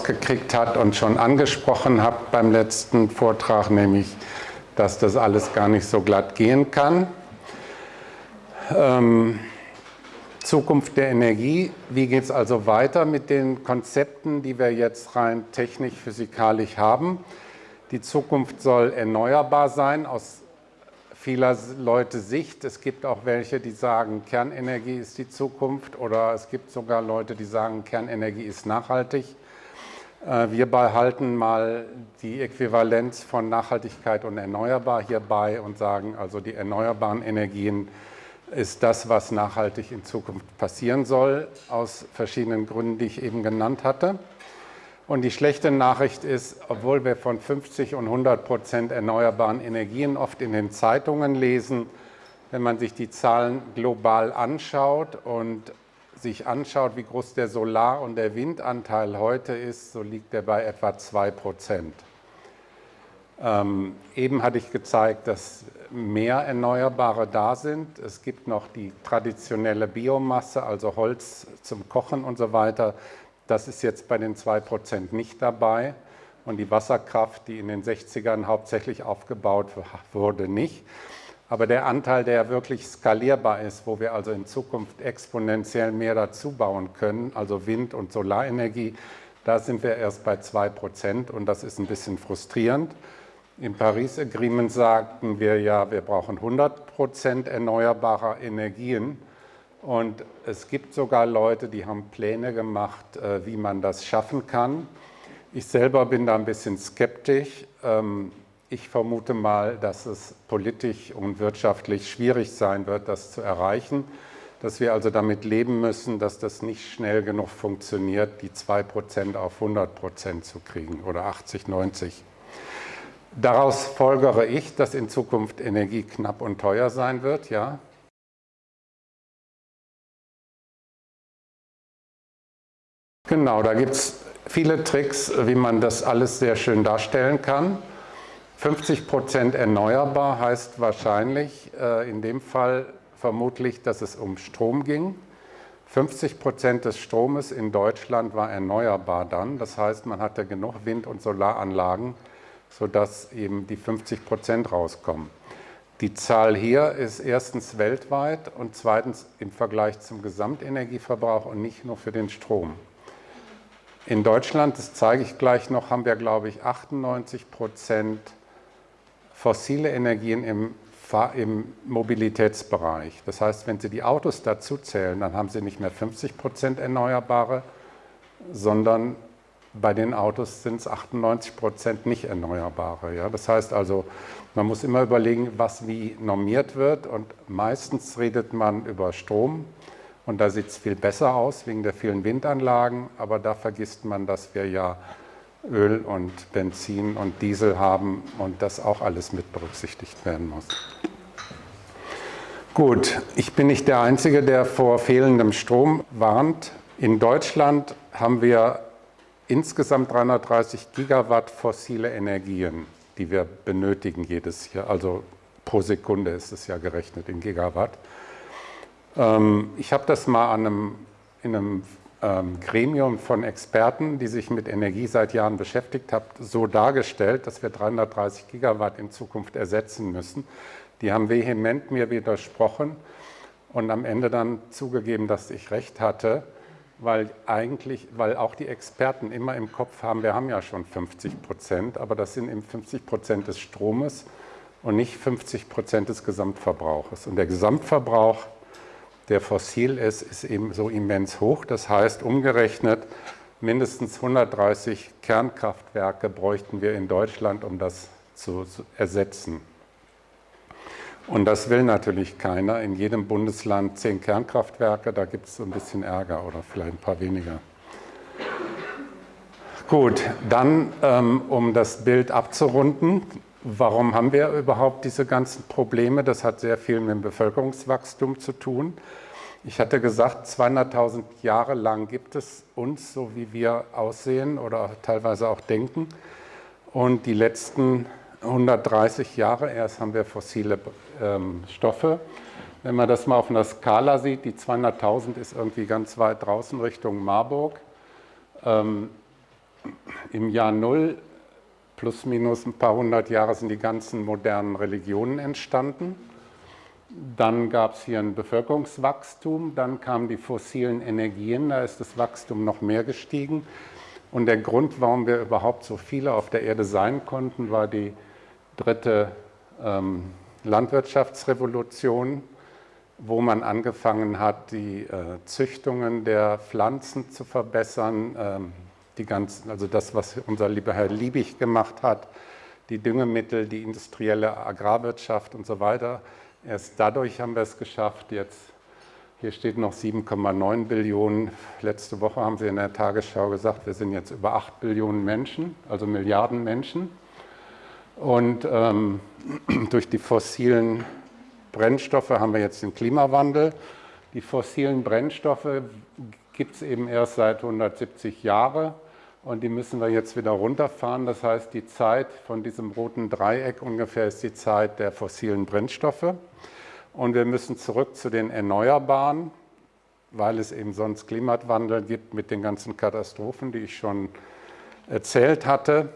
Speaker 1: Rausgekriegt habt und schon angesprochen habt beim letzten Vortrag, nämlich, dass das alles gar nicht so glatt gehen kann. Ähm, Zukunft der Energie. Wie geht es also weiter mit den Konzepten, die wir jetzt rein technisch-physikalisch haben? Die Zukunft soll erneuerbar sein aus vieler Leute Sicht. Es gibt auch welche, die sagen, Kernenergie ist die Zukunft oder es gibt sogar Leute, die sagen, Kernenergie ist nachhaltig. Äh, wir behalten mal die Äquivalenz von Nachhaltigkeit und erneuerbar hierbei und sagen, also die erneuerbaren Energien ist das, was nachhaltig in Zukunft passieren soll, aus verschiedenen Gründen, die ich eben genannt hatte. Und die schlechte Nachricht ist, obwohl wir von 50 und 100 Prozent erneuerbaren Energien oft in den Zeitungen lesen, wenn man sich die Zahlen global anschaut und sich anschaut, wie groß der Solar- und der Windanteil heute ist, so liegt er bei etwa 2 Prozent. Ähm, eben hatte ich gezeigt, dass mehr Erneuerbare da sind. Es gibt noch die traditionelle Biomasse, also Holz zum Kochen und so weiter. Das ist jetzt bei den 2% nicht dabei. Und die Wasserkraft, die in den 60ern hauptsächlich aufgebaut wurde, nicht. Aber der Anteil, der wirklich skalierbar ist, wo wir also in Zukunft exponentiell mehr dazu bauen können, also Wind- und Solarenergie, da sind wir erst bei 2% und das ist ein bisschen frustrierend. Im Paris Agreement sagten wir ja, wir brauchen 100% erneuerbarer Energien. Und es gibt sogar Leute, die haben Pläne gemacht, äh, wie man das schaffen kann. Ich selber bin da ein bisschen skeptisch. Ich vermute mal, dass es politisch und wirtschaftlich schwierig sein wird, das zu erreichen. Dass wir also damit leben müssen, dass das nicht schnell genug funktioniert, die 2% auf 100% zu kriegen oder 80, 90. Daraus folgere ich, dass in Zukunft Energie knapp und teuer sein wird, ja. Genau, da gibt es viele Tricks, wie man das alles sehr schön darstellen kann. 50 Prozent erneuerbar heißt wahrscheinlich äh, in dem Fall vermutlich, dass es um Strom ging. 50 Prozent des Stromes in Deutschland war erneuerbar dann. Das heißt, man hatte genug Wind- und Solaranlagen, sodass eben die 50 Prozent rauskommen. Die Zahl hier ist erstens weltweit und zweitens im Vergleich zum Gesamtenergieverbrauch und nicht nur für den Strom. In Deutschland, das zeige ich gleich noch, haben wir, glaube ich, 98 Prozent fossile Energien im, im, Mobilitätsbereich. Das heißt, wenn Sie die Autos dazu zählen, dann haben Sie nicht mehr 50 Prozent Erneuerbare, sondern bei den Autos sind es 98 Prozent nicht Erneuerbare. Ja? Das heißt also, man muss immer überlegen, was wie normiert wird und meistens redet man über Strom, und da sieht es viel besser aus wegen der vielen Windanlagen, aber da vergisst man, dass wir ja Öl und Benzin und Diesel haben und das auch alles mit berücksichtigt werden muss. Gut, ich bin nicht der Einzige, der vor fehlendem Strom warnt. In Deutschland haben wir insgesamt 330 Gigawatt fossile Energien, die wir benötigen jedes Jahr. Also pro Sekunde ist es ja gerechnet in Gigawatt. Ähm, ich habe das mal einem, in einem Gremium von Experten, die sich mit Energie seit Jahren beschäftigt haben, so dargestellt, dass wir 330 Gigawatt in Zukunft ersetzen müssen. Die haben vehement mir widersprochen und am Ende dann zugegeben, dass ich recht hatte, weil eigentlich, weil auch die Experten immer im Kopf haben, wir haben ja schon 50 Prozent, aber das sind eben 50 Prozent des Stromes und nicht 50 Prozent des Gesamtverbrauches. Und der Gesamtverbrauch der fossil ist, ist eben so immens hoch. Das heißt, umgerechnet, mindestens 130 Kernkraftwerke bräuchten wir in Deutschland, um das zu ersetzen. Und das will natürlich keiner. In jedem Bundesland zehn Kernkraftwerke, da gibt es so ein bisschen Ärger oder vielleicht ein paar weniger. Gut, dann, ähm, um das Bild abzurunden, warum haben wir überhaupt diese ganzen Probleme? Das hat sehr viel mit dem Bevölkerungswachstum zu tun. Ich hatte gesagt, 200.000 Jahre lang gibt es uns, so wie wir aussehen oder teilweise auch denken. Und die letzten 130 Jahre erst haben wir fossile ähm, Stoffe. Wenn man das mal auf einer Skala sieht, die 200.000 ist irgendwie ganz weit draußen Richtung Marburg. Ähm, Im Jahr Null, plus minus ein paar hundert Jahre, sind die ganzen modernen Religionen entstanden. Dann gab es hier ein Bevölkerungswachstum, dann kamen die fossilen Energien, da ist das Wachstum noch mehr gestiegen. Und der Grund, warum wir überhaupt so viele auf der Erde sein konnten, war die dritte ähm, Landwirtschaftsrevolution, wo man angefangen hat, die äh, Züchtungen der Pflanzen zu verbessern, ähm, die ganzen, also das, was unser lieber Herr Liebig gemacht hat, die Düngemittel, die industrielle Agrarwirtschaft und so weiter. Erst dadurch haben wir es geschafft, jetzt hier steht noch 7,9 Billionen. Letzte Woche haben Sie in der Tagesschau gesagt, wir sind jetzt über 8 Billionen Menschen, also Milliarden Menschen. Und ähm, durch die fossilen Brennstoffe haben wir jetzt den Klimawandel. Die fossilen Brennstoffe gibt es eben erst seit 170 Jahren und die müssen wir jetzt wieder runterfahren. Das heißt, die Zeit von diesem roten Dreieck ungefähr ist die Zeit der fossilen Brennstoffe. Und wir müssen zurück zu den Erneuerbaren, weil es eben sonst Klimawandel gibt mit den ganzen Katastrophen, die ich schon erzählt hatte.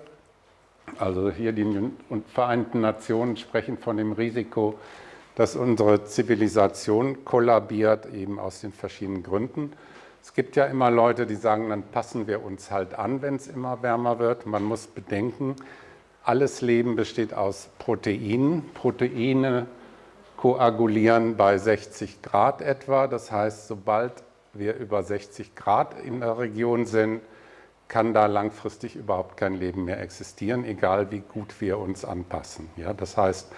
Speaker 1: Also hier die Vereinten Nationen sprechen von dem Risiko, dass unsere Zivilisation kollabiert, eben aus den verschiedenen Gründen. Es gibt ja immer Leute, die sagen, dann passen wir uns halt an, wenn es immer wärmer wird. Man muss bedenken, alles Leben besteht aus Proteinen. Proteine koagulieren bei 60 Grad etwa. Das heißt, sobald wir über 60 Grad in der Region sind, kann da langfristig überhaupt kein Leben mehr existieren, egal wie gut wir uns anpassen. Ja, das heißt,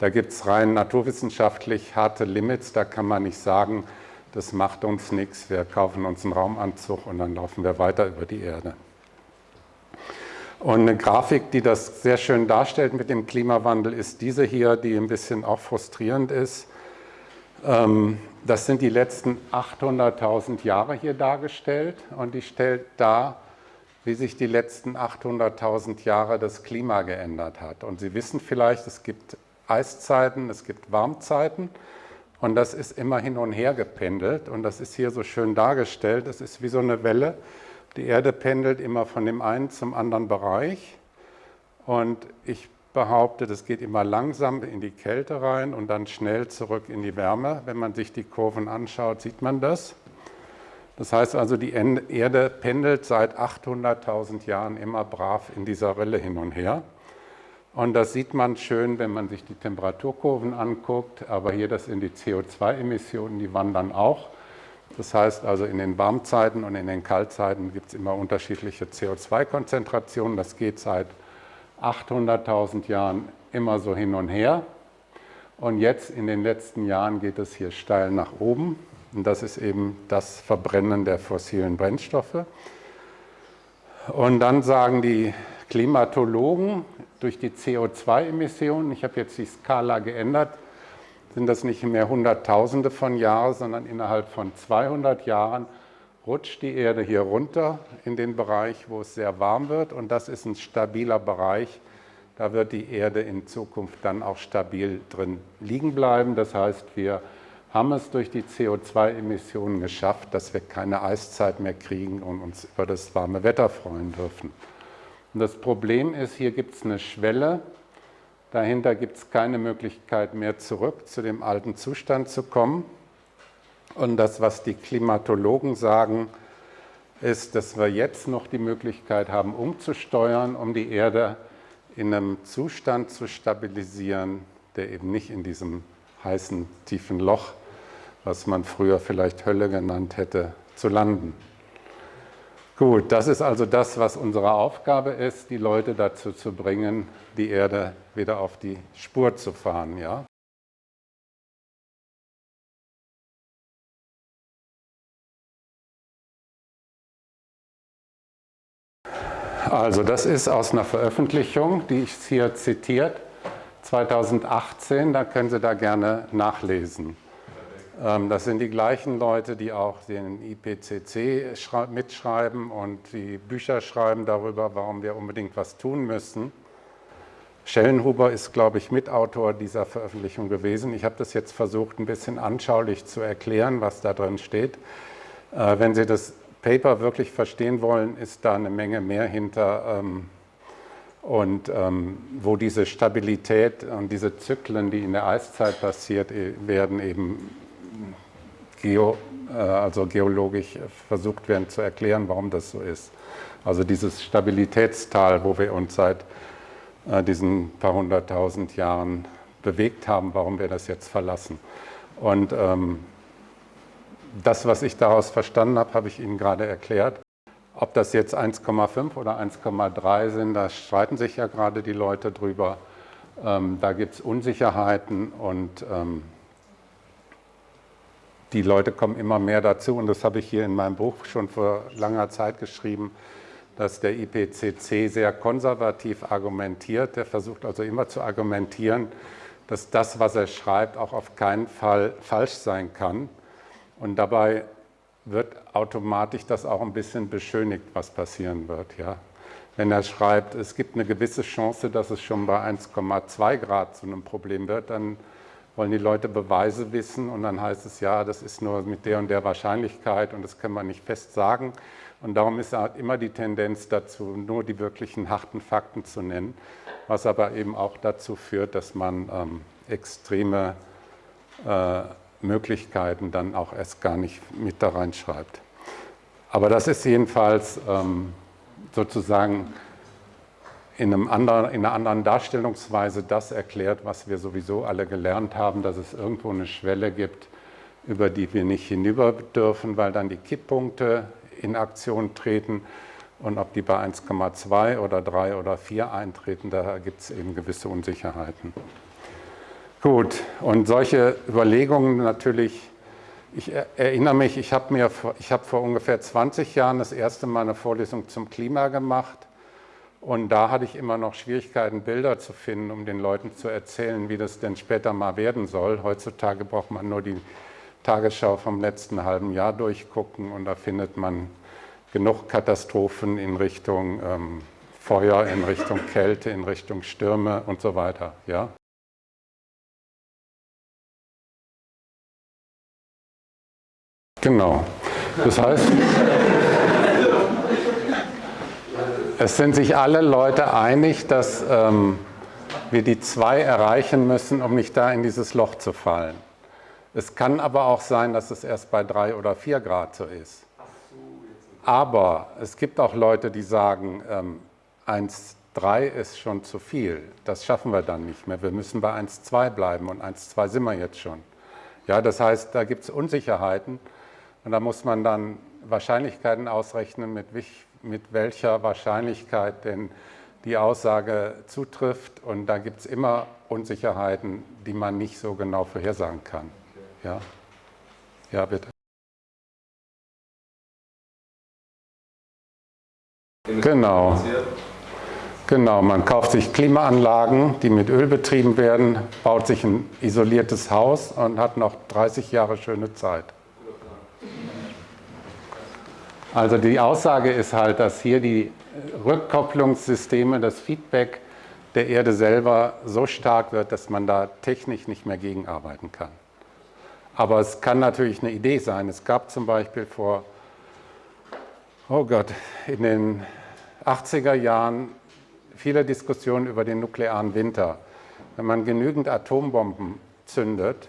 Speaker 1: da gibt es rein naturwissenschaftlich harte Limits, da kann man nicht sagen, das macht uns nichts, wir kaufen uns einen Raumanzug und dann laufen wir weiter über die Erde. Und eine Grafik, die das sehr schön darstellt mit dem Klimawandel, ist diese hier, die ein bisschen auch frustrierend ist. Ähm, das sind die letzten 800.000 Jahre hier dargestellt und die stellt dar, wie sich die letzten 800.000 Jahre das Klima geändert hat. Und Sie wissen vielleicht, es gibt Eiszeiten, es gibt Warmzeiten und das ist immer hin und her gependelt und das ist hier so schön dargestellt. Das ist wie so eine Welle, die Erde pendelt immer von dem einen zum anderen Bereich und ich behaupte, das geht immer langsam in die Kälte rein und dann schnell zurück in die Wärme. Wenn man sich die Kurven anschaut, sieht man das. Das heißt also, die Erde pendelt seit 800.000 Jahren immer brav in dieser Rille hin und her. Und das sieht man schön, wenn man sich die Temperaturkurven anguckt, aber hier das sind die CO2-Emissionen, die wandern auch. Das heißt also in den Warmzeiten und in den Kaltzeiten gibt es immer unterschiedliche CO2-Konzentrationen. Das geht seit 800.000 Jahren immer so hin und her. Und jetzt in den letzten Jahren geht es hier steil nach oben. Und das ist eben das Verbrennen der fossilen Brennstoffe. Und dann sagen die Klimatologen, durch die CO2-Emissionen, ich habe jetzt die Skala geändert, sind das nicht mehr Hunderttausende von Jahren, sondern innerhalb von 200 Jahren rutscht die Erde hier runter in den Bereich, wo es sehr warm wird. Und das ist ein stabiler Bereich. Da wird die Erde in Zukunft dann auch stabil drin liegen bleiben. Das heißt, wir haben es durch die CO2-Emissionen geschafft, dass wir keine Eiszeit mehr kriegen und uns über das warme Wetter freuen dürfen. Und das Problem ist, hier gibt es eine Schwelle, dahinter gibt es keine Möglichkeit mehr zurück zu dem alten Zustand zu kommen. Und das, was die Klimatologen sagen, ist, dass wir jetzt noch die Möglichkeit haben, umzusteuern, um die Erde in einem Zustand zu stabilisieren, der eben nicht in diesem heißen, tiefen Loch, was man früher vielleicht Hölle genannt hätte, zu landen. Gut, das ist also das, was unsere Aufgabe ist, die Leute dazu zu bringen, die Erde wieder auf die Spur zu fahren. Ja? Also das ist aus einer Veröffentlichung, die ich hier zitiert, 2018, da können Sie da gerne nachlesen. Ähm, das sind die gleichen Leute, die auch den IPCC mitschreiben und die Bücher schreiben darüber, warum wir unbedingt was tun müssen. Schellenhuber ist, glaube ich, Mitautor dieser Veröffentlichung gewesen. Ich habe das jetzt versucht, ein bisschen anschaulich zu erklären, was da drin steht. Äh, wenn Sie das Paper wirklich verstehen wollen, ist da eine Menge mehr hinter. Ähm, und ähm, wo diese Stabilität und diese Zyklen, die in der Eiszeit passiert e, werden, eben geo, äh, also geologisch versucht werden zu erklären, warum das so ist. Also dieses Stabilitätstal, wo wir uns seit äh, diesen paar hunderttausend Jahren bewegt haben, warum wir das jetzt verlassen. Und ähm, das, was ich daraus verstanden habe, habe ich Ihnen gerade erklärt. Ob das jetzt 1,5 oder 1,3 sind, da streiten sich ja gerade die Leute drüber. Ähm, da gibt es Unsicherheiten und ähm, die Leute kommen immer mehr dazu. Und das habe ich hier in meinem Buch schon vor langer Zeit geschrieben, dass der IPCC sehr konservativ argumentiert. Der versucht also immer zu argumentieren, dass das, was er schreibt, auch auf keinen Fall falsch sein kann. Und dabei wird automatisch das auch ein bisschen beschönigt, was passieren wird. Ja? Wenn er schreibt, es gibt eine gewisse Chance, dass es schon bei 1,2 Grad zu einem Problem wird, dann wollen die Leute Beweise wissen und dann heißt es, ja, das ist nur mit der und der Wahrscheinlichkeit und das kann man nicht fest sagen. Und darum ist halt immer die Tendenz dazu, nur die wirklichen harten Fakten zu nennen, was aber eben auch dazu führt, dass man ähm, extreme äh, Möglichkeiten dann auch erst gar nicht mit da reinschreibt. Aber das ist jedenfalls ähm, sozusagen in, anderen, in einer anderen Darstellungsweise das erklärt, was wir sowieso alle gelernt haben, dass es irgendwo eine Schwelle gibt, über die wir nicht hinüber dürfen, weil dann die Kipppunkte in Aktion treten und ob die bei 1,2 oder 3 oder 4 eintreten, da gibt es eben gewisse Unsicherheiten. Gut, und solche Überlegungen natürlich, ich erinnere mich, ich habe habe vor ungefähr 20 Jahren das erste Mal eine Vorlesung zum Klima gemacht und da hatte ich immer noch Schwierigkeiten, Bilder zu finden, um den Leuten zu erzählen, wie das denn später mal werden soll. Heutzutage braucht man nur die Tagesschau vom letzten halben Jahr durchgucken und da findet man genug Katastrophen in Richtung ähm, Feuer, in Richtung Kälte, in Richtung Stürme und so weiter. Ja? Genau. Das heißt, es sind sich alle Leute einig, dass ähm, wir die zwei erreichen müssen, um nicht da in dieses Loch zu fallen. Es kann aber auch sein, dass es erst bei drei oder vier Grad so ist. Aber es gibt auch Leute, die sagen, ähm, 1,3 ist schon zu viel. Das schaffen wir dann nicht mehr. Wir müssen bei 1,2 bleiben und 1,2 sind wir jetzt schon. Ja, das heißt, da gibt es Unsicherheiten. Und da muss man dann Wahrscheinlichkeiten ausrechnen, mit, mit welcher Wahrscheinlichkeit denn die Aussage zutrifft. Und da gibt es immer Unsicherheiten, die man nicht so genau vorhersagen kann. Ja, ja bitte. Genau. Genau, man kauft sich Klimaanlagen, die mit Öl betrieben werden, baut sich ein isoliertes Haus und hat noch 30 Jahre schöne Zeit. Also die Aussage ist halt, dass hier die Rückkopplungssysteme, das Feedback der Erde selber so stark wird, dass man da technisch nicht mehr gegenarbeiten kann. Aber es kann natürlich eine Idee sein. Es gab zum Beispiel vor, oh Gott, in den 80er Jahren viele Diskussionen über den nuklearen Winter. Wenn man genügend Atombomben zündet,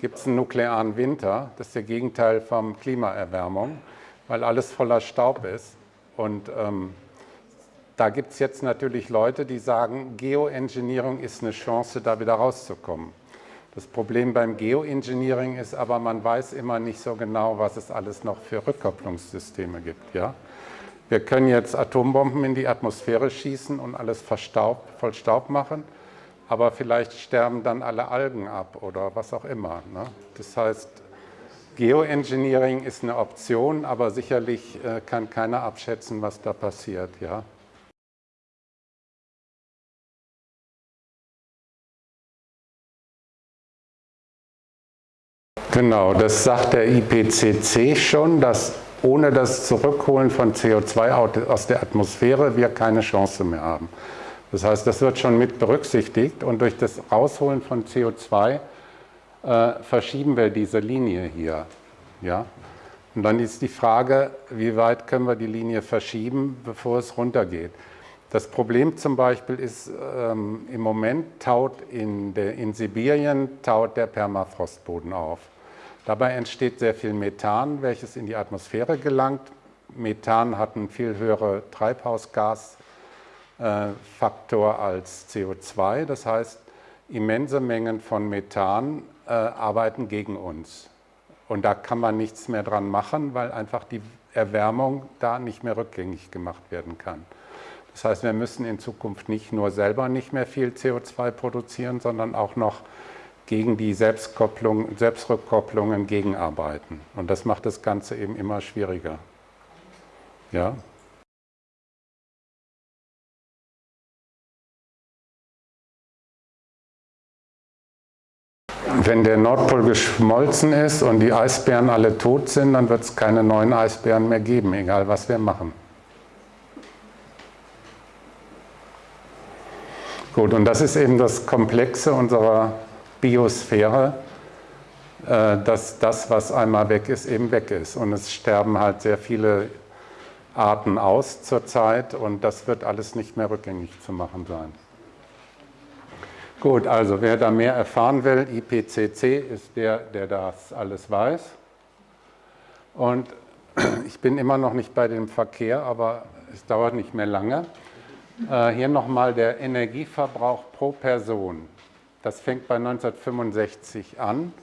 Speaker 1: gibt es einen nuklearen Winter. Das ist der Gegenteil von Klimaerwärmung weil alles voller Staub ist. Und ähm, da gibt es jetzt natürlich Leute, die sagen, Geoengineering ist eine Chance, da wieder rauszukommen. Das Problem beim Geoengineering ist aber, man weiß immer nicht so genau, was es alles noch für Rückkopplungssysteme gibt. Ja? Wir können jetzt Atombomben in die Atmosphäre schießen und alles verstaub, voll Staub machen, aber vielleicht sterben dann alle Algen ab oder was auch immer. Ne? Das heißt, Geoengineering ist eine Option, aber sicherlich äh, kann keiner abschätzen, was da passiert. Ja? Genau, das sagt der IPCC schon, dass ohne das Zurückholen von CO2 aus der Atmosphäre wir keine Chance mehr haben. Das heißt, das wird schon mit berücksichtigt und durch das Rausholen von CO2 äh, verschieben wir diese Linie hier. Ja? Und dann ist die Frage, wie weit können wir die Linie verschieben, bevor es runtergeht. Das Problem zum Beispiel ist, ähm, im Moment taut in, der, in Sibirien taut der Permafrostboden auf. Dabei entsteht sehr viel Methan, welches in die Atmosphäre gelangt. Methan hat einen viel höheren Treibhausgasfaktor als CO2. Das heißt, immense Mengen von Methan äh, arbeiten gegen uns. Und da kann man nichts mehr dran machen, weil einfach die Erwärmung da nicht mehr rückgängig gemacht werden kann. Das heißt, wir müssen in Zukunft nicht nur selber nicht mehr viel CO2 produzieren, sondern auch noch gegen die Selbstkopplung, Selbstrückkopplungen gegenarbeiten. Und das macht das Ganze eben immer schwieriger. Ja? Wenn der Nordpol geschmolzen ist und die Eisbären alle tot sind, dann wird es keine neuen Eisbären mehr geben, egal was wir machen. Gut, und das ist eben das Komplexe unserer Biosphäre, äh, dass das, was einmal weg ist, eben weg ist. Und es sterben halt sehr viele Arten aus zurzeit und das wird alles nicht mehr rückgängig zu machen sein. Gut, also wer da mehr erfahren will, IPCC ist der, der das alles weiß. Und ich bin immer noch nicht bei dem Verkehr, aber es dauert nicht mehr lange. Äh, hier nochmal der Energieverbrauch pro Person. Das fängt bei 1965 an.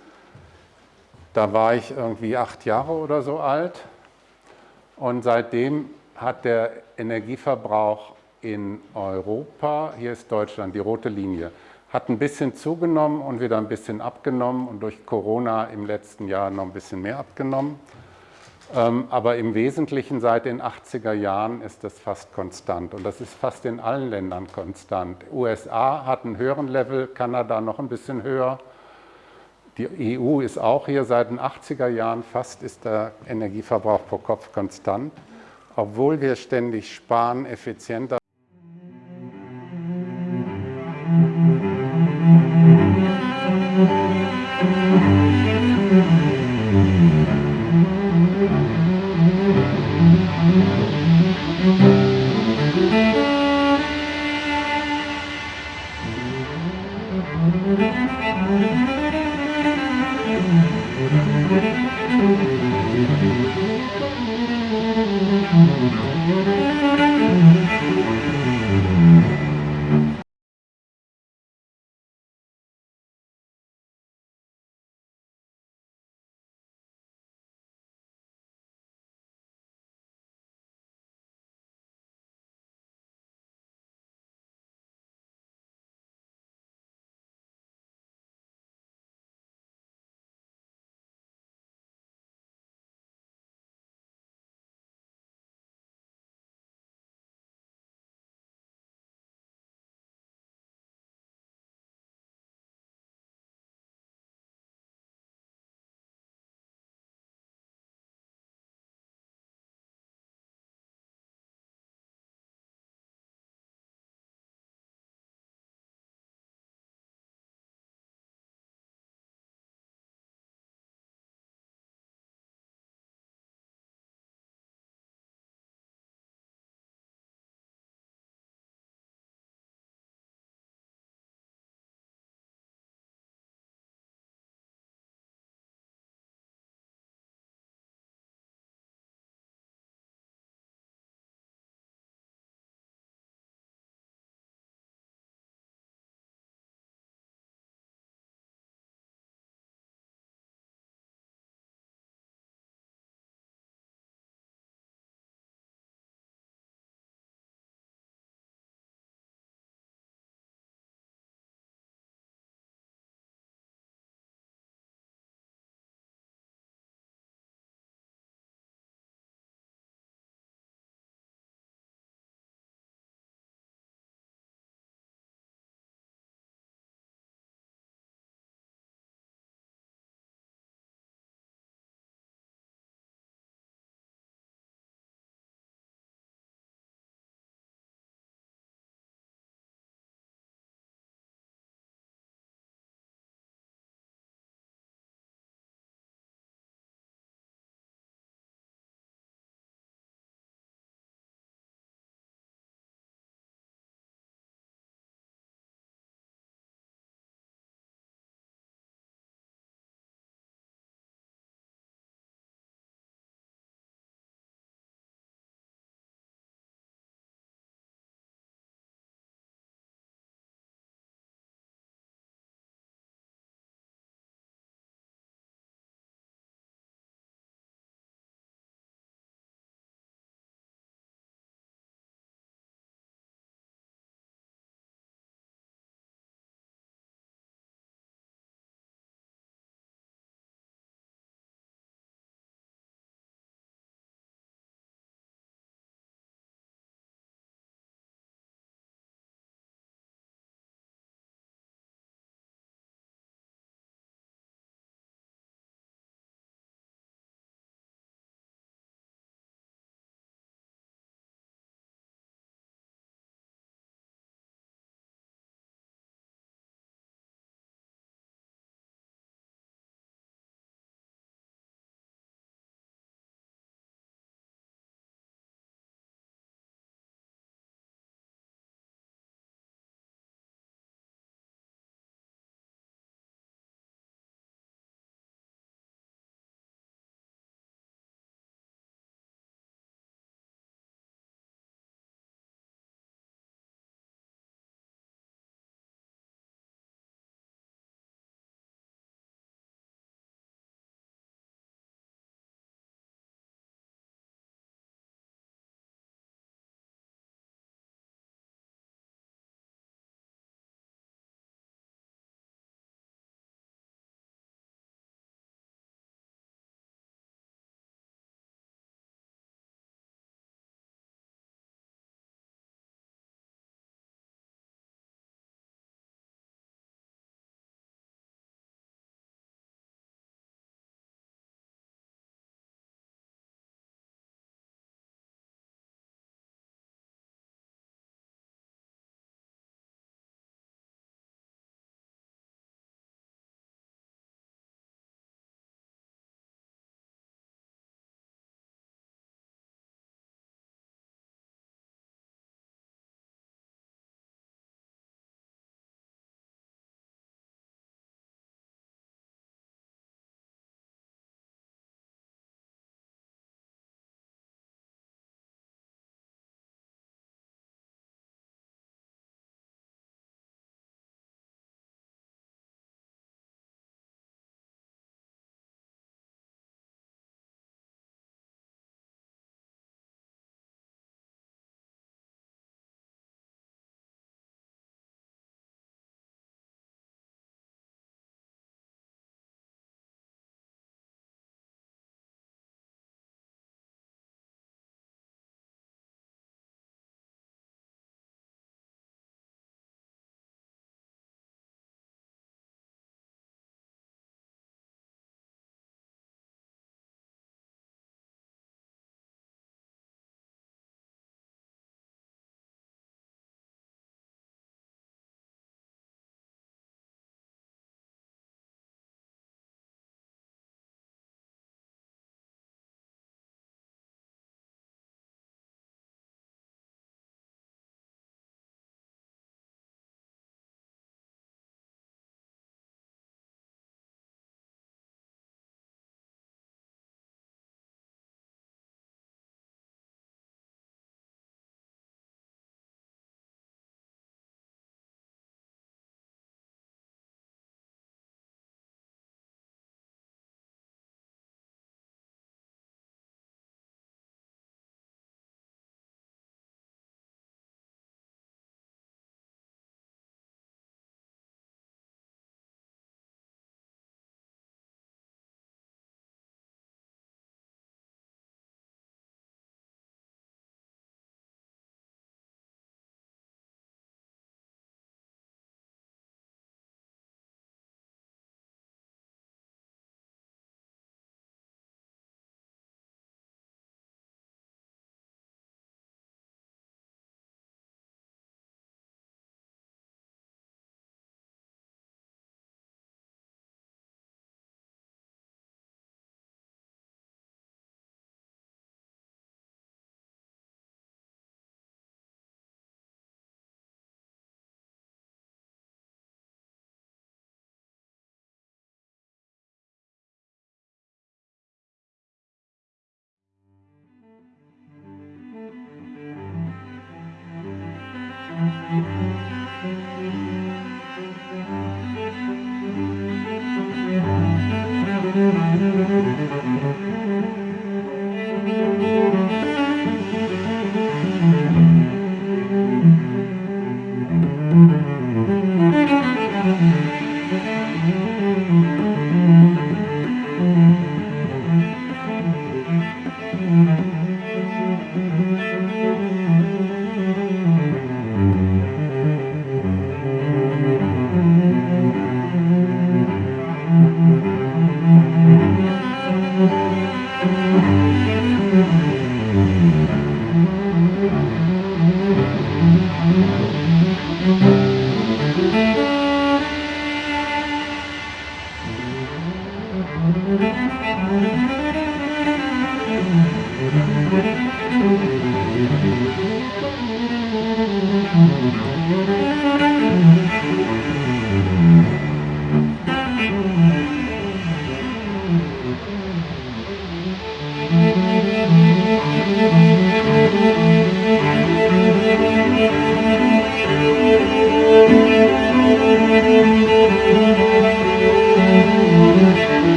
Speaker 1: Da war ich irgendwie acht Jahre oder so alt. Und seitdem hat der Energieverbrauch in Europa, hier ist Deutschland, die rote Linie, hat ein bisschen zugenommen und wieder ein bisschen abgenommen und durch Corona im letzten Jahr noch ein bisschen mehr abgenommen. Ähm, aber im Wesentlichen seit den 80er Jahren ist das fast konstant und das ist fast in allen Ländern konstant. USA hat einen höheren Level, Kanada noch ein bisschen höher. Die EU ist auch hier seit den 80er Jahren, fast ist der Energieverbrauch pro Kopf konstant, obwohl wir ständig sparen, effizienter